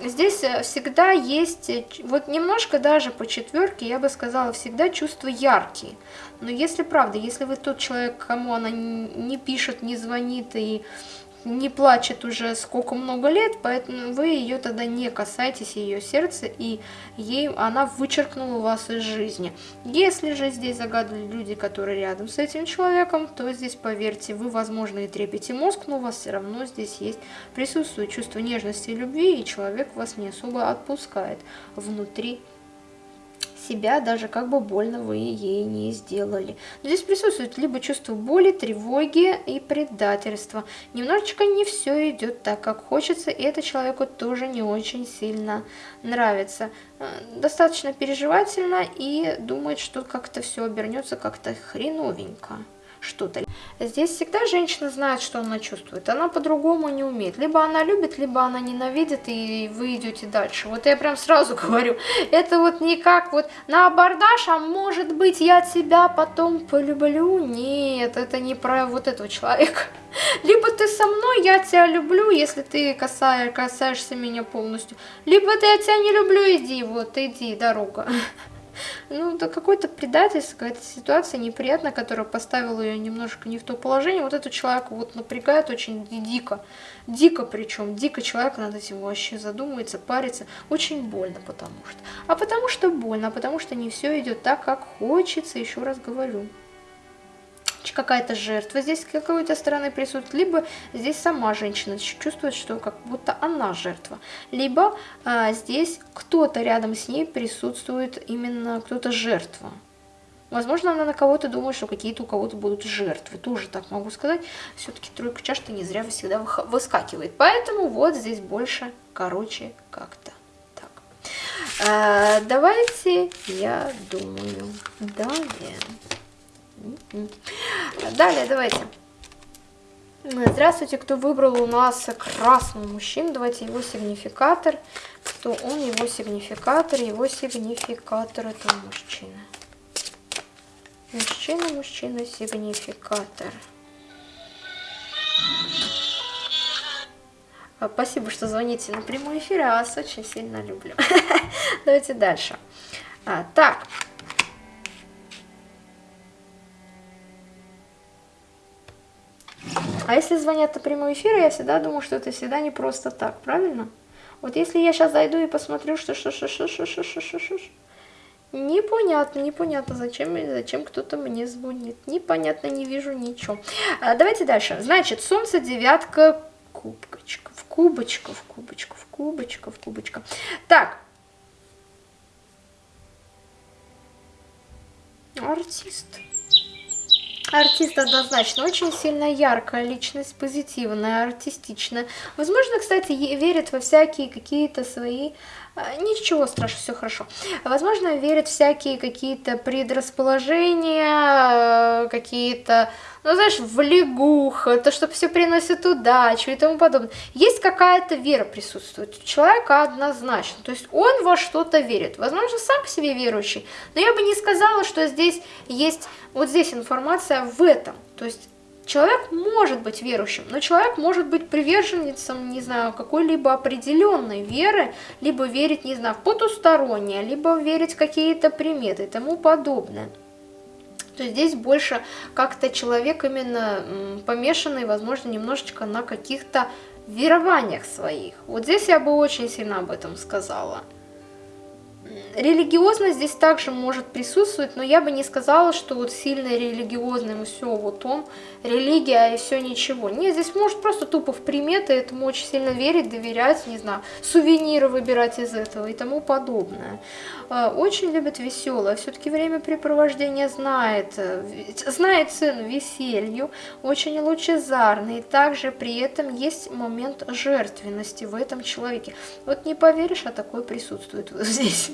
здесь э, всегда есть, э, вот немножко даже по четверке, я бы сказала, всегда чувства яркие. Но если правда, если вы тот человек, кому она не пишет, не звонит и не плачет уже сколько много лет, поэтому вы ее тогда не касаетесь, ее сердца, и ей она вычеркнула вас из жизни. Если же здесь загадывали люди, которые рядом с этим человеком, то здесь, поверьте, вы, возможно, и трепете мозг, но у вас все равно здесь есть, присутствует чувство нежности и любви, и человек вас не особо отпускает внутри себя, даже как бы больно вы ей не сделали. Здесь присутствует либо чувство боли, тревоги и предательства. Немножечко не все идет так, как хочется, и это человеку тоже не очень сильно нравится. Э, достаточно переживательно и думает, что как-то все обернется как-то хреновенько что-то. Здесь всегда женщина знает, что она чувствует. Она по-другому не умеет. Либо она любит, либо она ненавидит, и вы идете дальше. Вот я прям сразу (laughs) говорю, это вот не как вот на абордаж, а может быть я тебя потом полюблю. Нет, это не про вот этого человека. (laughs) Либо ты со мной, я тебя люблю, если ты касаешь, касаешься меня полностью. Либо ты я тебя не люблю, иди, вот, иди, дорога. (laughs) Ну, это какое-то предательство, какая-то ситуация неприятная, которая поставила ее немножко не в то положение. Вот этот человек вот напрягает очень дико. Дико причем, дико человек над этим вообще задумывается, парится. Очень больно потому что. А потому что больно, а потому что не все идет так, как хочется, еще раз говорю какая-то жертва здесь с какой-то стороны присутствует, либо здесь сама женщина чувствует, что как будто она жертва, либо а, здесь кто-то рядом с ней присутствует именно кто-то жертва. Возможно, она на кого-то думает, что какие-то у кого-то будут жертвы. Тоже так могу сказать. Все-таки тройка чаш-то не зря всегда выскакивает. Поэтому вот здесь больше, короче, как-то так. А, давайте, я думаю, далее. Далее, давайте. Здравствуйте, кто выбрал у нас красный мужчину, давайте его сигнификатор. Кто он, его сигнификатор, его сигнификатор это мужчина. Мужчина, мужчина, сигнификатор. А, спасибо, что звоните на прямой эфир, я вас очень сильно люблю. (laughs) Давайте дальше. А, так, А если звонят на прямой эфир, я всегда думаю, что это всегда не просто так, правильно? Вот если я сейчас зайду и посмотрю, что что что что что что что что что Непонятно, непонятно, зачем, зачем кто-то мне звонит. Непонятно, не вижу ничего. А, давайте дальше. Значит, солнце, девятка, кубочка, в кубочка, в кубочка, в кубочка, в кубочка. Так. Артист. Артист однозначно очень сильно яркая личность, позитивная, артистичная. Возможно, кстати, верит во всякие какие-то свои а, Ничего страшного, все хорошо. Возможно, верит всякие какие-то предрасположения, какие-то, ну, знаешь, в лягух, то, что все приносит удачу и тому подобное. Есть какая-то вера присутствует у человека однозначно. То есть он во что-то верит. Возможно, сам по себе верующий. Но я бы не сказала, что здесь есть, вот здесь информация в этом. То есть Человек может быть верующим, но человек может быть приверженцем, не знаю, какой-либо определенной веры, либо верить, не знаю, в потустороннее, либо верить в какие-то приметы и тому подобное. То есть здесь больше как-то человек именно помешанный, возможно, немножечко на каких-то верованиях своих. Вот здесь я бы очень сильно об этом сказала. Религиозность здесь также может присутствовать, но я бы не сказала, что вот сильно религиозным все, вот он, религия и все ничего. Нет, здесь может просто тупо в приметы этому очень сильно верить, доверять, не знаю, сувениры выбирать из этого и тому подобное. А, очень любит веселое, все-таки времяпрепровождение знает, э, знает цену веселью, очень лучезарный, и также при этом есть момент жертвенности в этом человеке. Вот не поверишь, а такое присутствует вот здесь.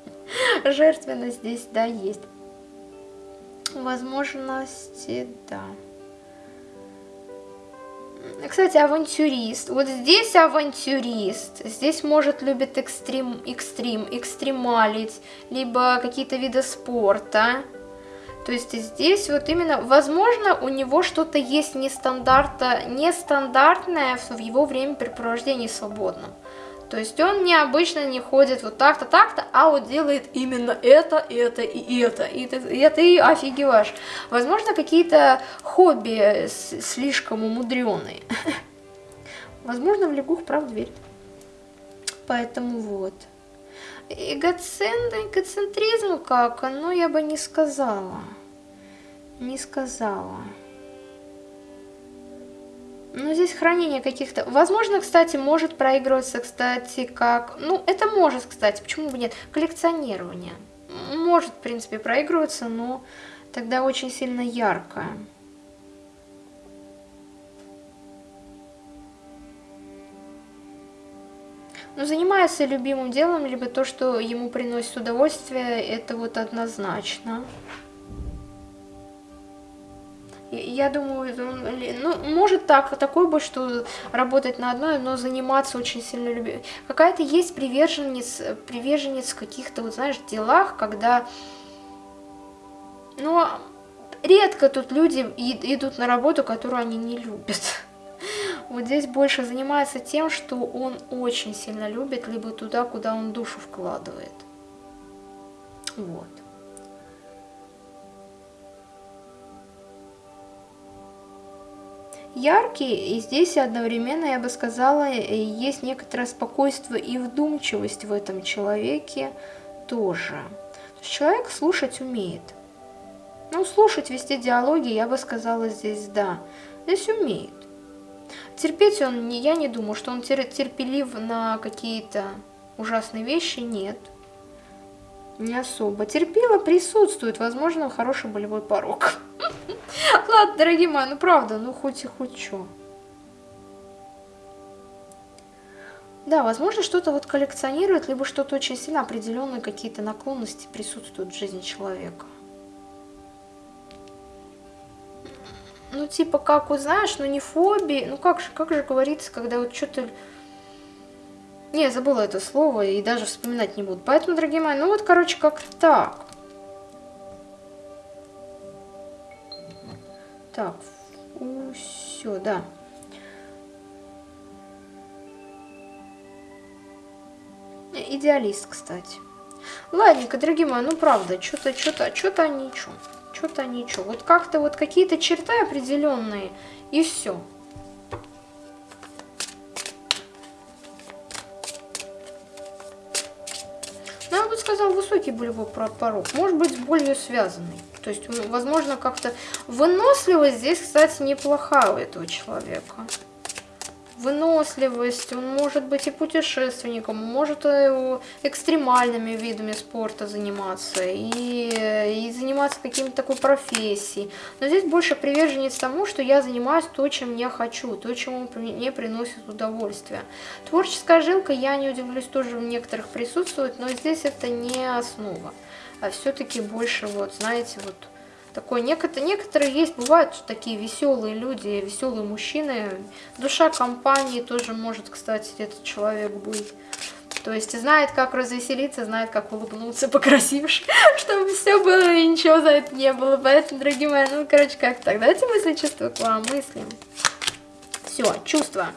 (laughs) Жертвенность здесь, да, есть. Возможности, да. Кстати, авантюрист. Вот здесь авантюрист. Здесь может любит экстрим, экстрим, экстремалить, либо какие-то виды спорта. То есть здесь вот именно, возможно, у него что-то есть нестандарта, нестандартное в его времяпрепровождении свободном. То есть он необычно не ходит вот так-то, так-то, а вот делает именно это, это и это. И ты, и ты офигеваешь. Возможно, какие-то хобби слишком умудренные. (laughs) Возможно, в лягух прав дверь. Поэтому вот. Эгоцентр, эгоцентризм как? Ну, я бы не сказала. Не сказала. Ну, здесь хранение каких-то... Возможно, кстати, может проигрываться, кстати, как... Ну, это может, кстати, почему бы нет? Коллекционирование. Может, в принципе, проигрываться, но тогда очень сильно яркое. Ну, занимается любимым делом, либо то, что ему приносит удовольствие, это вот однозначно. Я думаю, ну, может так, такой бы, что работать на одной, но заниматься очень сильно любит. Какая-то есть приверженец, приверженец в каких-то, вот знаешь, делах, когда, ну, редко тут люди идут на работу, которую они не любят. (laughs) Вот здесь больше занимается тем, что он очень сильно любит, либо туда, куда он душу вкладывает. Вот. Яркий, и здесь одновременно, я бы сказала, есть некоторое спокойствие и вдумчивость в этом человеке тоже. То есть человек слушать умеет. Ну, слушать, вести диалоги, я бы сказала, здесь да. Здесь умеет. Терпеть он, я не думаю, что он терпелив на какие-то ужасные вещи, нет. Не особо. Терпила присутствует, возможно, хороший болевой порог. (laughs) Ладно, дорогие мои, ну правда, ну хоть и хоть что. Да, возможно, что-то вот коллекционирует, либо что-то очень сильно определенные какие-то наклонности присутствуют в жизни человека. Ну, типа, как вот, знаешь, ну не фобии, ну как же, как же говорится, когда вот что-то... Я забыла это слово и даже вспоминать не буду. Поэтому, дорогие мои, ну вот, короче, как так. Так, все, да. Идеалист, кстати. Ладненько, дорогие мои, ну правда, что-то, что-то, что-то ничего. Что-то ничего. Вот как-то вот какие-то черты определенные, и все. Сказал, высокий болевой порог. Может быть, с болью связанный. То есть, возможно, как-то выносливость здесь, кстати, неплохая у этого человека. Выносливость, он может быть и путешественником, может и экстремальными видами спорта заниматься, и, и заниматься каким-то такой профессией. Но здесь больше приверженец тому, что я занимаюсь то, чем я хочу, то, чему мне приносит удовольствие. Творческая жилка, я не удивлюсь, тоже в некоторых присутствует, но здесь это не основа а все-таки больше, вот, знаете, вот такой, некоторые, некоторые есть, бывают такие веселые люди, веселые мужчины, душа компании тоже может, кстати, этот человек быть. То есть знает, как развеселиться, знает, как улыбнуться, (laughs) покрасивши, (laughs) чтобы все было и ничего за это не было. Поэтому, дорогие мои, ну, короче, как так? Давайте мысли, чувства к вам мыслим. Все, чувства.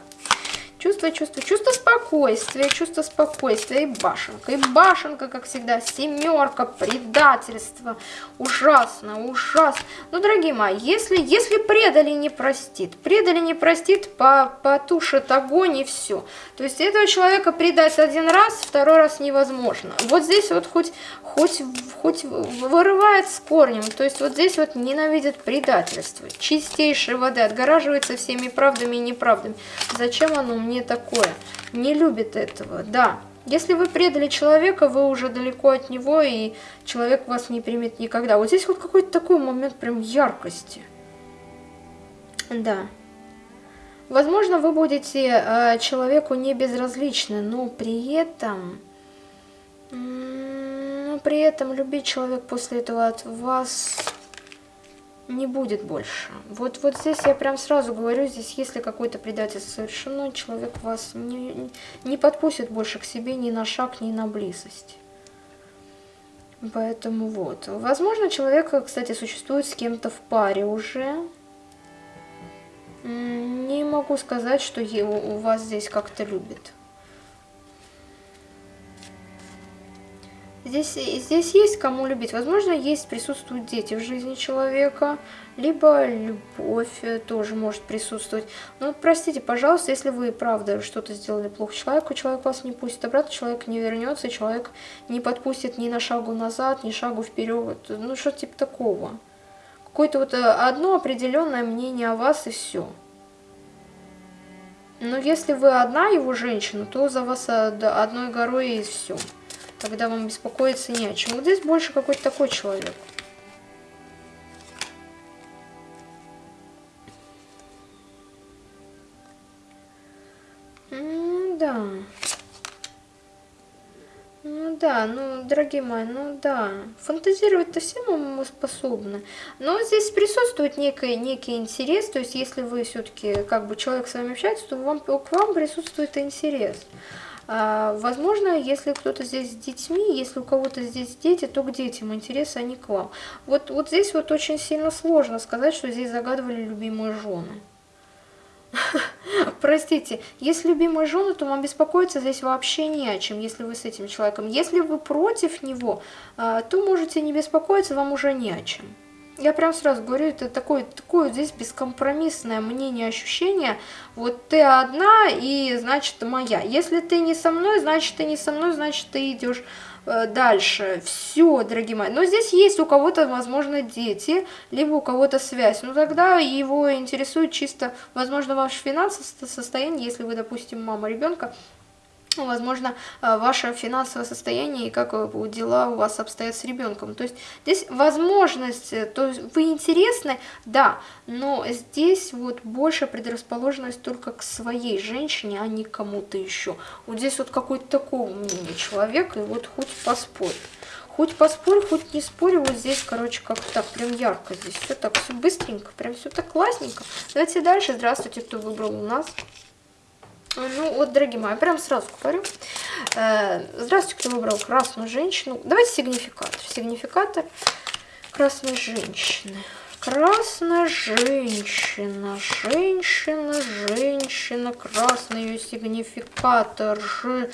Чувство, чувство, чувство спокойствия, чувство спокойствия и башенка. И башенка, как всегда, семерка, предательство. Ужасно, ужасно. Ну, дорогие мои, если, если предали не простит, предали не простит, по, потушит огонь и все. То есть этого человека предать один раз, второй раз невозможно. Вот здесь вот хоть, хоть, хоть вырывает с корнем. То есть вот здесь вот ненавидит предательство. Чистейшей воды, отгораживается всеми правдами и неправдами. Зачем оно мне? Не такое. Не любит этого, да. Если вы предали человека, вы уже далеко от него, и человек вас не примет никогда. Вот здесь вот какой-то такой момент прям яркости. Да. Возможно, вы будете э, человеку не безразличны, но при этом... Но при этом любить человек после этого от вас не будет больше. Вот, вот здесь я прям сразу говорю, здесь если какое-то предательство совершено, человек вас не, не подпустит больше к себе ни на шаг, ни на близость. Поэтому вот. Возможно, человек, кстати, существует с кем-то в паре уже. Не могу сказать, что у вас здесь как-то любит. Здесь, здесь есть кому любить. Возможно, есть, присутствуют дети в жизни человека, либо любовь тоже может присутствовать. Но простите, пожалуйста, если вы, правда, что-то сделали плохо человеку, человек вас не пустит обратно, человек не вернется, человек не подпустит ни на шагу назад, ни шагу вперед. Ну, что типа такого. Какое-то вот э, одно определенное мнение о вас и все. Но если вы одна его женщина, то за вас э, одной горой и все. Тогда вам беспокоиться не о чем. Вот здесь больше какой-то такой человек. Ну да. Ну да, ну, дорогие мои, ну да. Фантазировать-то все мы способны. Но здесь присутствует некий, некий интерес, то есть если вы все-таки, как бы, человек с вами общается, то вам, к вам присутствует интерес. А, возможно, если кто-то здесь с детьми, если у кого-то здесь дети, то к детям интерес, а не к вам. Вот, вот здесь вот очень сильно сложно сказать, что здесь загадывали любимые жены. (laughs) Простите, если любимые жены, то вам беспокоиться здесь вообще не о чем, если вы с этим человеком. Если вы против него, а, то можете не беспокоиться, вам уже не о чем. Я прям сразу говорю, это такое, такое здесь бескомпромиссное мнение, ощущение. Вот ты одна, и значит моя. Если ты не со мной, значит ты не со мной, значит ты идешь э, дальше. Все, дорогие мои. Но здесь есть у кого-то, возможно, дети, либо у кого-то связь. Ну тогда его интересует чисто, возможно, ваше финансовое состояние, если вы, допустим, мама ребенка, возможно, э, ваше финансовое состояние и как э, дела у вас обстоят с ребенком. То есть здесь возможность, э, то есть вы интересны, да, но здесь вот больше предрасположенность только к своей женщине, а не кому-то еще. Вот здесь вот какой-то такого мнения человек, и вот хоть поспорь. Хоть поспорь, хоть не спорь, вот здесь, короче, как-то так, прям ярко здесь, все так, все быстренько, прям все так классненько. Давайте дальше, здравствуйте, кто выбрал у нас. Ну, вот, дорогие мои, прям сразу говорю. Э, здравствуйте, кто выбрал красную женщину. Давайте сигнификатор. Сигнификатор красной женщины. Красная женщина, женщина, женщина, красный ее сигнификатор, ж,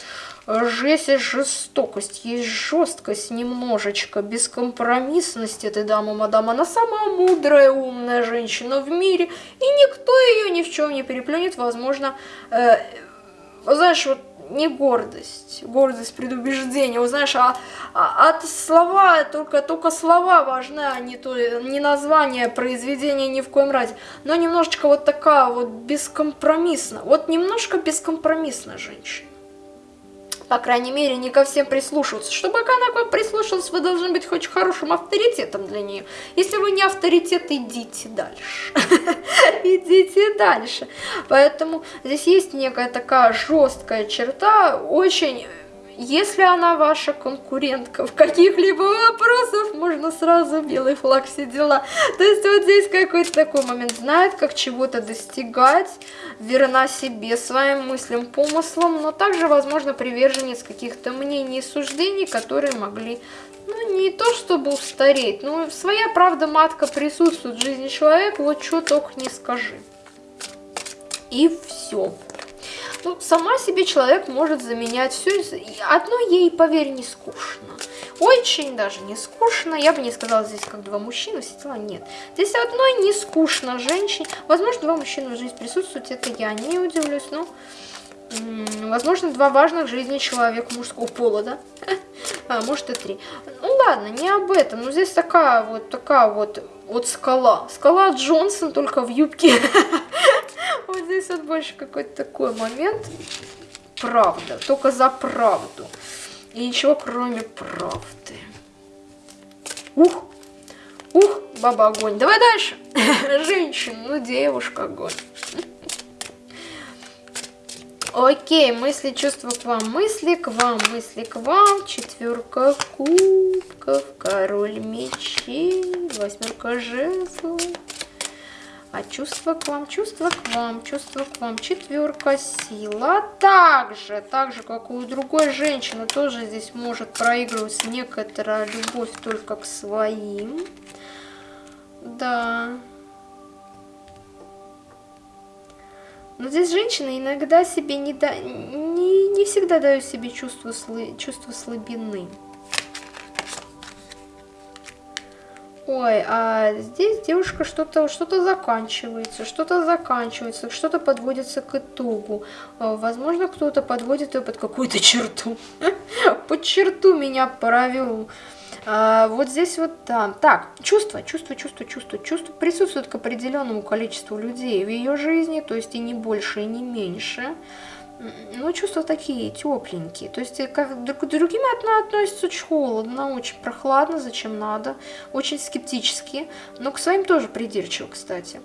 жесть и жестокость, есть жесткость немножечко, бескомпромиссность этой дамы, мадам, она самая мудрая, умная женщина в мире, и никто ее ни в чем не переплюнет, возможно, э, знаешь, вот не гордость, гордость предубеждение. Вот знаешь, а, а от слова, только, только слова важны, а не, то, не название произведения ни в коем разе. Но немножечко вот такая вот бескомпромиссная, вот немножко бескомпромиссная женщина по крайней мере, не ко всем прислушиваться. Чтобы она к вам прислушалась, вы должны быть хоть хорошим авторитетом для нее. Если вы не авторитет, идите дальше. (laughs) Идите дальше. Поэтому здесь есть некая такая жесткая черта, очень если она ваша конкурентка в каких-либо вопросах, можно сразу белый флаг, все дела. То есть вот здесь какой-то такой момент. Знает, как чего-то достигать, верна себе, своим мыслям, помыслам, но также, возможно, приверженец каких-то мнений и суждений, которые могли ну, не то чтобы устареть, но своя правда матка присутствует в жизни человека, вот что только не скажи. И все. Ну, сама себе человек может заменять все. Одно ей, поверь, не скучно. Очень даже не скучно. Я бы не сказала здесь как два мужчины, все дела нет. Здесь одной не скучно женщине. Возможно, два мужчины в жизни присутствуют, это я не удивлюсь, но... Возможно, два важных в жизни человека мужского пола, да? (laughs) А, может и три. Ну ладно, не об этом. Но здесь такая вот, такая вот, вот скала. Скала Джонсон только в юбке. (laughs) Вот здесь вот больше какой-то такой момент. Правда, только за правду. И ничего кроме правды. Ух, ух, баба огонь. Давай дальше. (laughs) Женщина, ну девушка огонь. Окей, мысли, чувства к вам, мысли к вам, мысли к вам. Четверка кубков, король мечей, восьмерка жезлов. А чувство к вам, чувство к вам, чувство к вам. Четверка сила. Также, так же, как у другой женщины, тоже здесь может проигрываться некоторая любовь только к своим. Да. Но здесь женщины иногда себе не, да, не, не всегда дают себе чувство, чувство слабины. Ой, а здесь девушка что-то что, -то, заканчивается, что-то заканчивается, что-то подводится к итогу. А, возможно, кто-то подводит ее под какую-то черту. (laughs) Под черту меня провел. А, вот здесь вот там. Так, чувство, чувство, чувство, чувство, чувство присутствует к определенному количеству людей в ее жизни, то есть и не больше, и не меньше. Ну, чувства такие тепленькие. То есть как, к другим она относится очень холодно, очень прохладно, зачем надо, очень скептически, но к своим тоже придирчиво, кстати.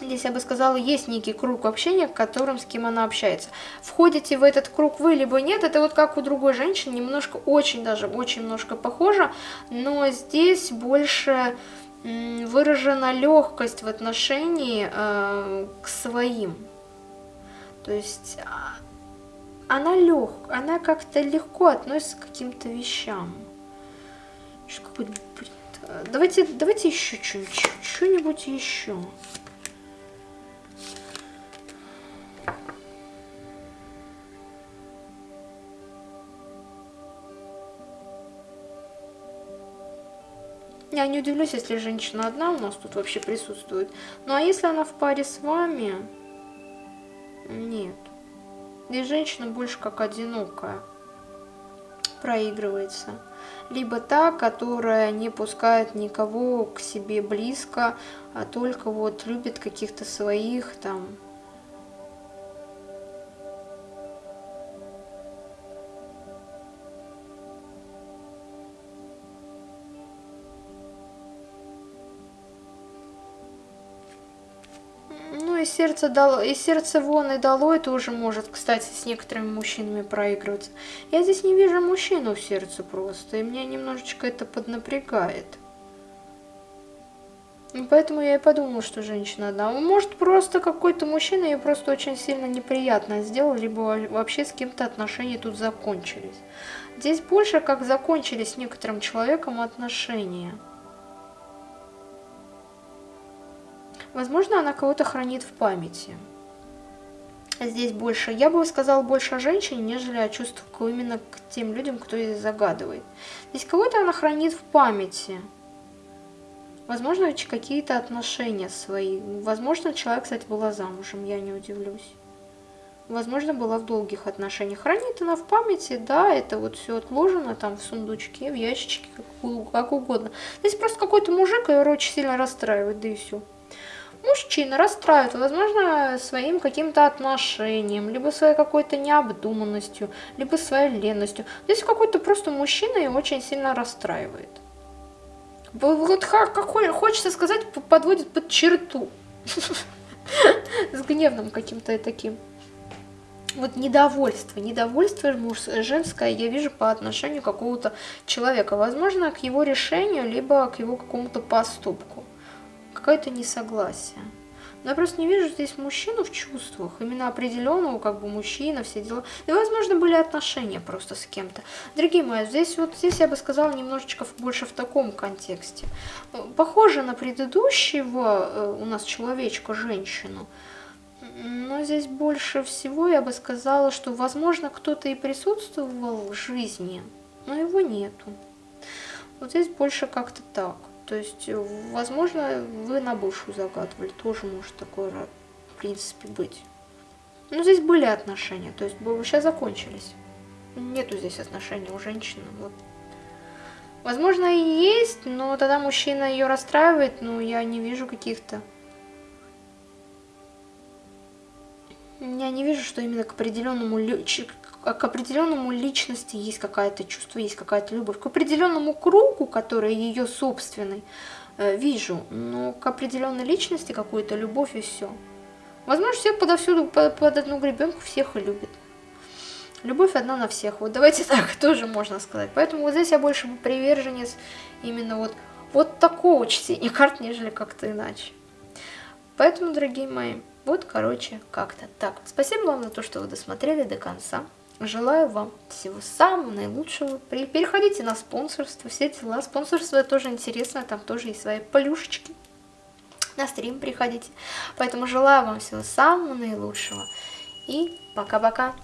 Здесь, я бы сказала, есть некий круг общения, которым с кем она общается. Входите в этот круг вы, либо нет, это вот как у другой женщины, немножко, очень даже, очень немножко похоже, но здесь больше выражена легкость в отношении э, к своим. То есть а, она лег, она как-то легко относится к каким-то вещам. Давайте, давайте еще что-нибудь, что-нибудь еще. Я не удивлюсь, если женщина одна у нас тут вообще присутствует. Ну а если она в паре с вами, нет. Здесь женщина больше как одинокая проигрывается. Либо та, которая не пускает никого к себе близко, а только вот любит каких-то своих там и сердце, дало, и сердце вон и долой тоже может, кстати, с некоторыми мужчинами проигрываться. Я здесь не вижу мужчину в сердце просто, и меня немножечко это поднапрягает. Поэтому я и подумала, что женщина одна. Может, просто какой-то мужчина ей просто очень сильно неприятно сделал, либо вообще с кем-то отношения тут закончились. Здесь больше как закончились с некоторым человеком отношения. Возможно, она кого-то хранит в памяти. Здесь больше, я бы сказала, больше о женщине, нежели о чувствах именно к тем людям, кто здесь загадывает. Здесь кого-то она хранит в памяти. Возможно, какие-то отношения свои. Возможно, человек, кстати, была замужем, я не удивлюсь. Возможно, была в долгих отношениях. Хранит она в памяти, да, это вот все отложено там в сундучке, в ящичке, как, как угодно. Здесь просто какой-то мужик ее очень сильно расстраивает, да и все мужчина расстраивает, возможно, своим каким-то отношением, либо своей какой-то необдуманностью, либо своей ленностью. Здесь какой-то просто мужчина и очень сильно расстраивает. Вот какой, хочется сказать, подводит под черту. (laughs) С гневным каким-то таким. Вот недовольство, недовольство женское я вижу по отношению какого-то человека. Возможно, к его решению, либо к его какому-то поступку какое-то несогласие. Но я просто не вижу здесь мужчину в чувствах, именно определенного, как бы мужчина, все дела. И, возможно, были отношения просто с кем-то. Дорогие мои, здесь вот здесь я бы сказала немножечко больше в таком контексте. Похоже на предыдущего э, у нас человечка, женщину. Но здесь больше всего я бы сказала, что, возможно, кто-то и присутствовал в жизни, но его нету. Вот здесь больше как-то так. То есть, э, возможно, вы на бывшую загадывали, тоже может такое, в принципе, быть. Но здесь были отношения, то есть сейчас закончились. Нету здесь отношений у женщины. Вот. Возможно, и есть, но тогда мужчина ее расстраивает, но я не вижу каких-то... Я не вижу, что именно к определенному к определенному личности есть какое-то чувство, есть какая-то любовь. К определенному кругу, который ее собственный, э, вижу, но к определенной личности какую-то любовь и все. Возможно, всех подовсюду под, под одну гребенку всех и любит. Любовь одна на всех. Вот давайте (laughs) так тоже можно сказать. Поэтому вот здесь я больше приверженец именно вот, вот такого чтения карт, нежели как-то иначе. Поэтому, дорогие мои, вот, короче, как-то так. Спасибо вам за то, что вы досмотрели до конца. Желаю вам всего самого наилучшего. Переходите на спонсорство, все дела. Спонсорство тоже интересно, там тоже есть свои полюшечки. На стрим приходите. Поэтому желаю вам всего самого наилучшего. И пока-пока.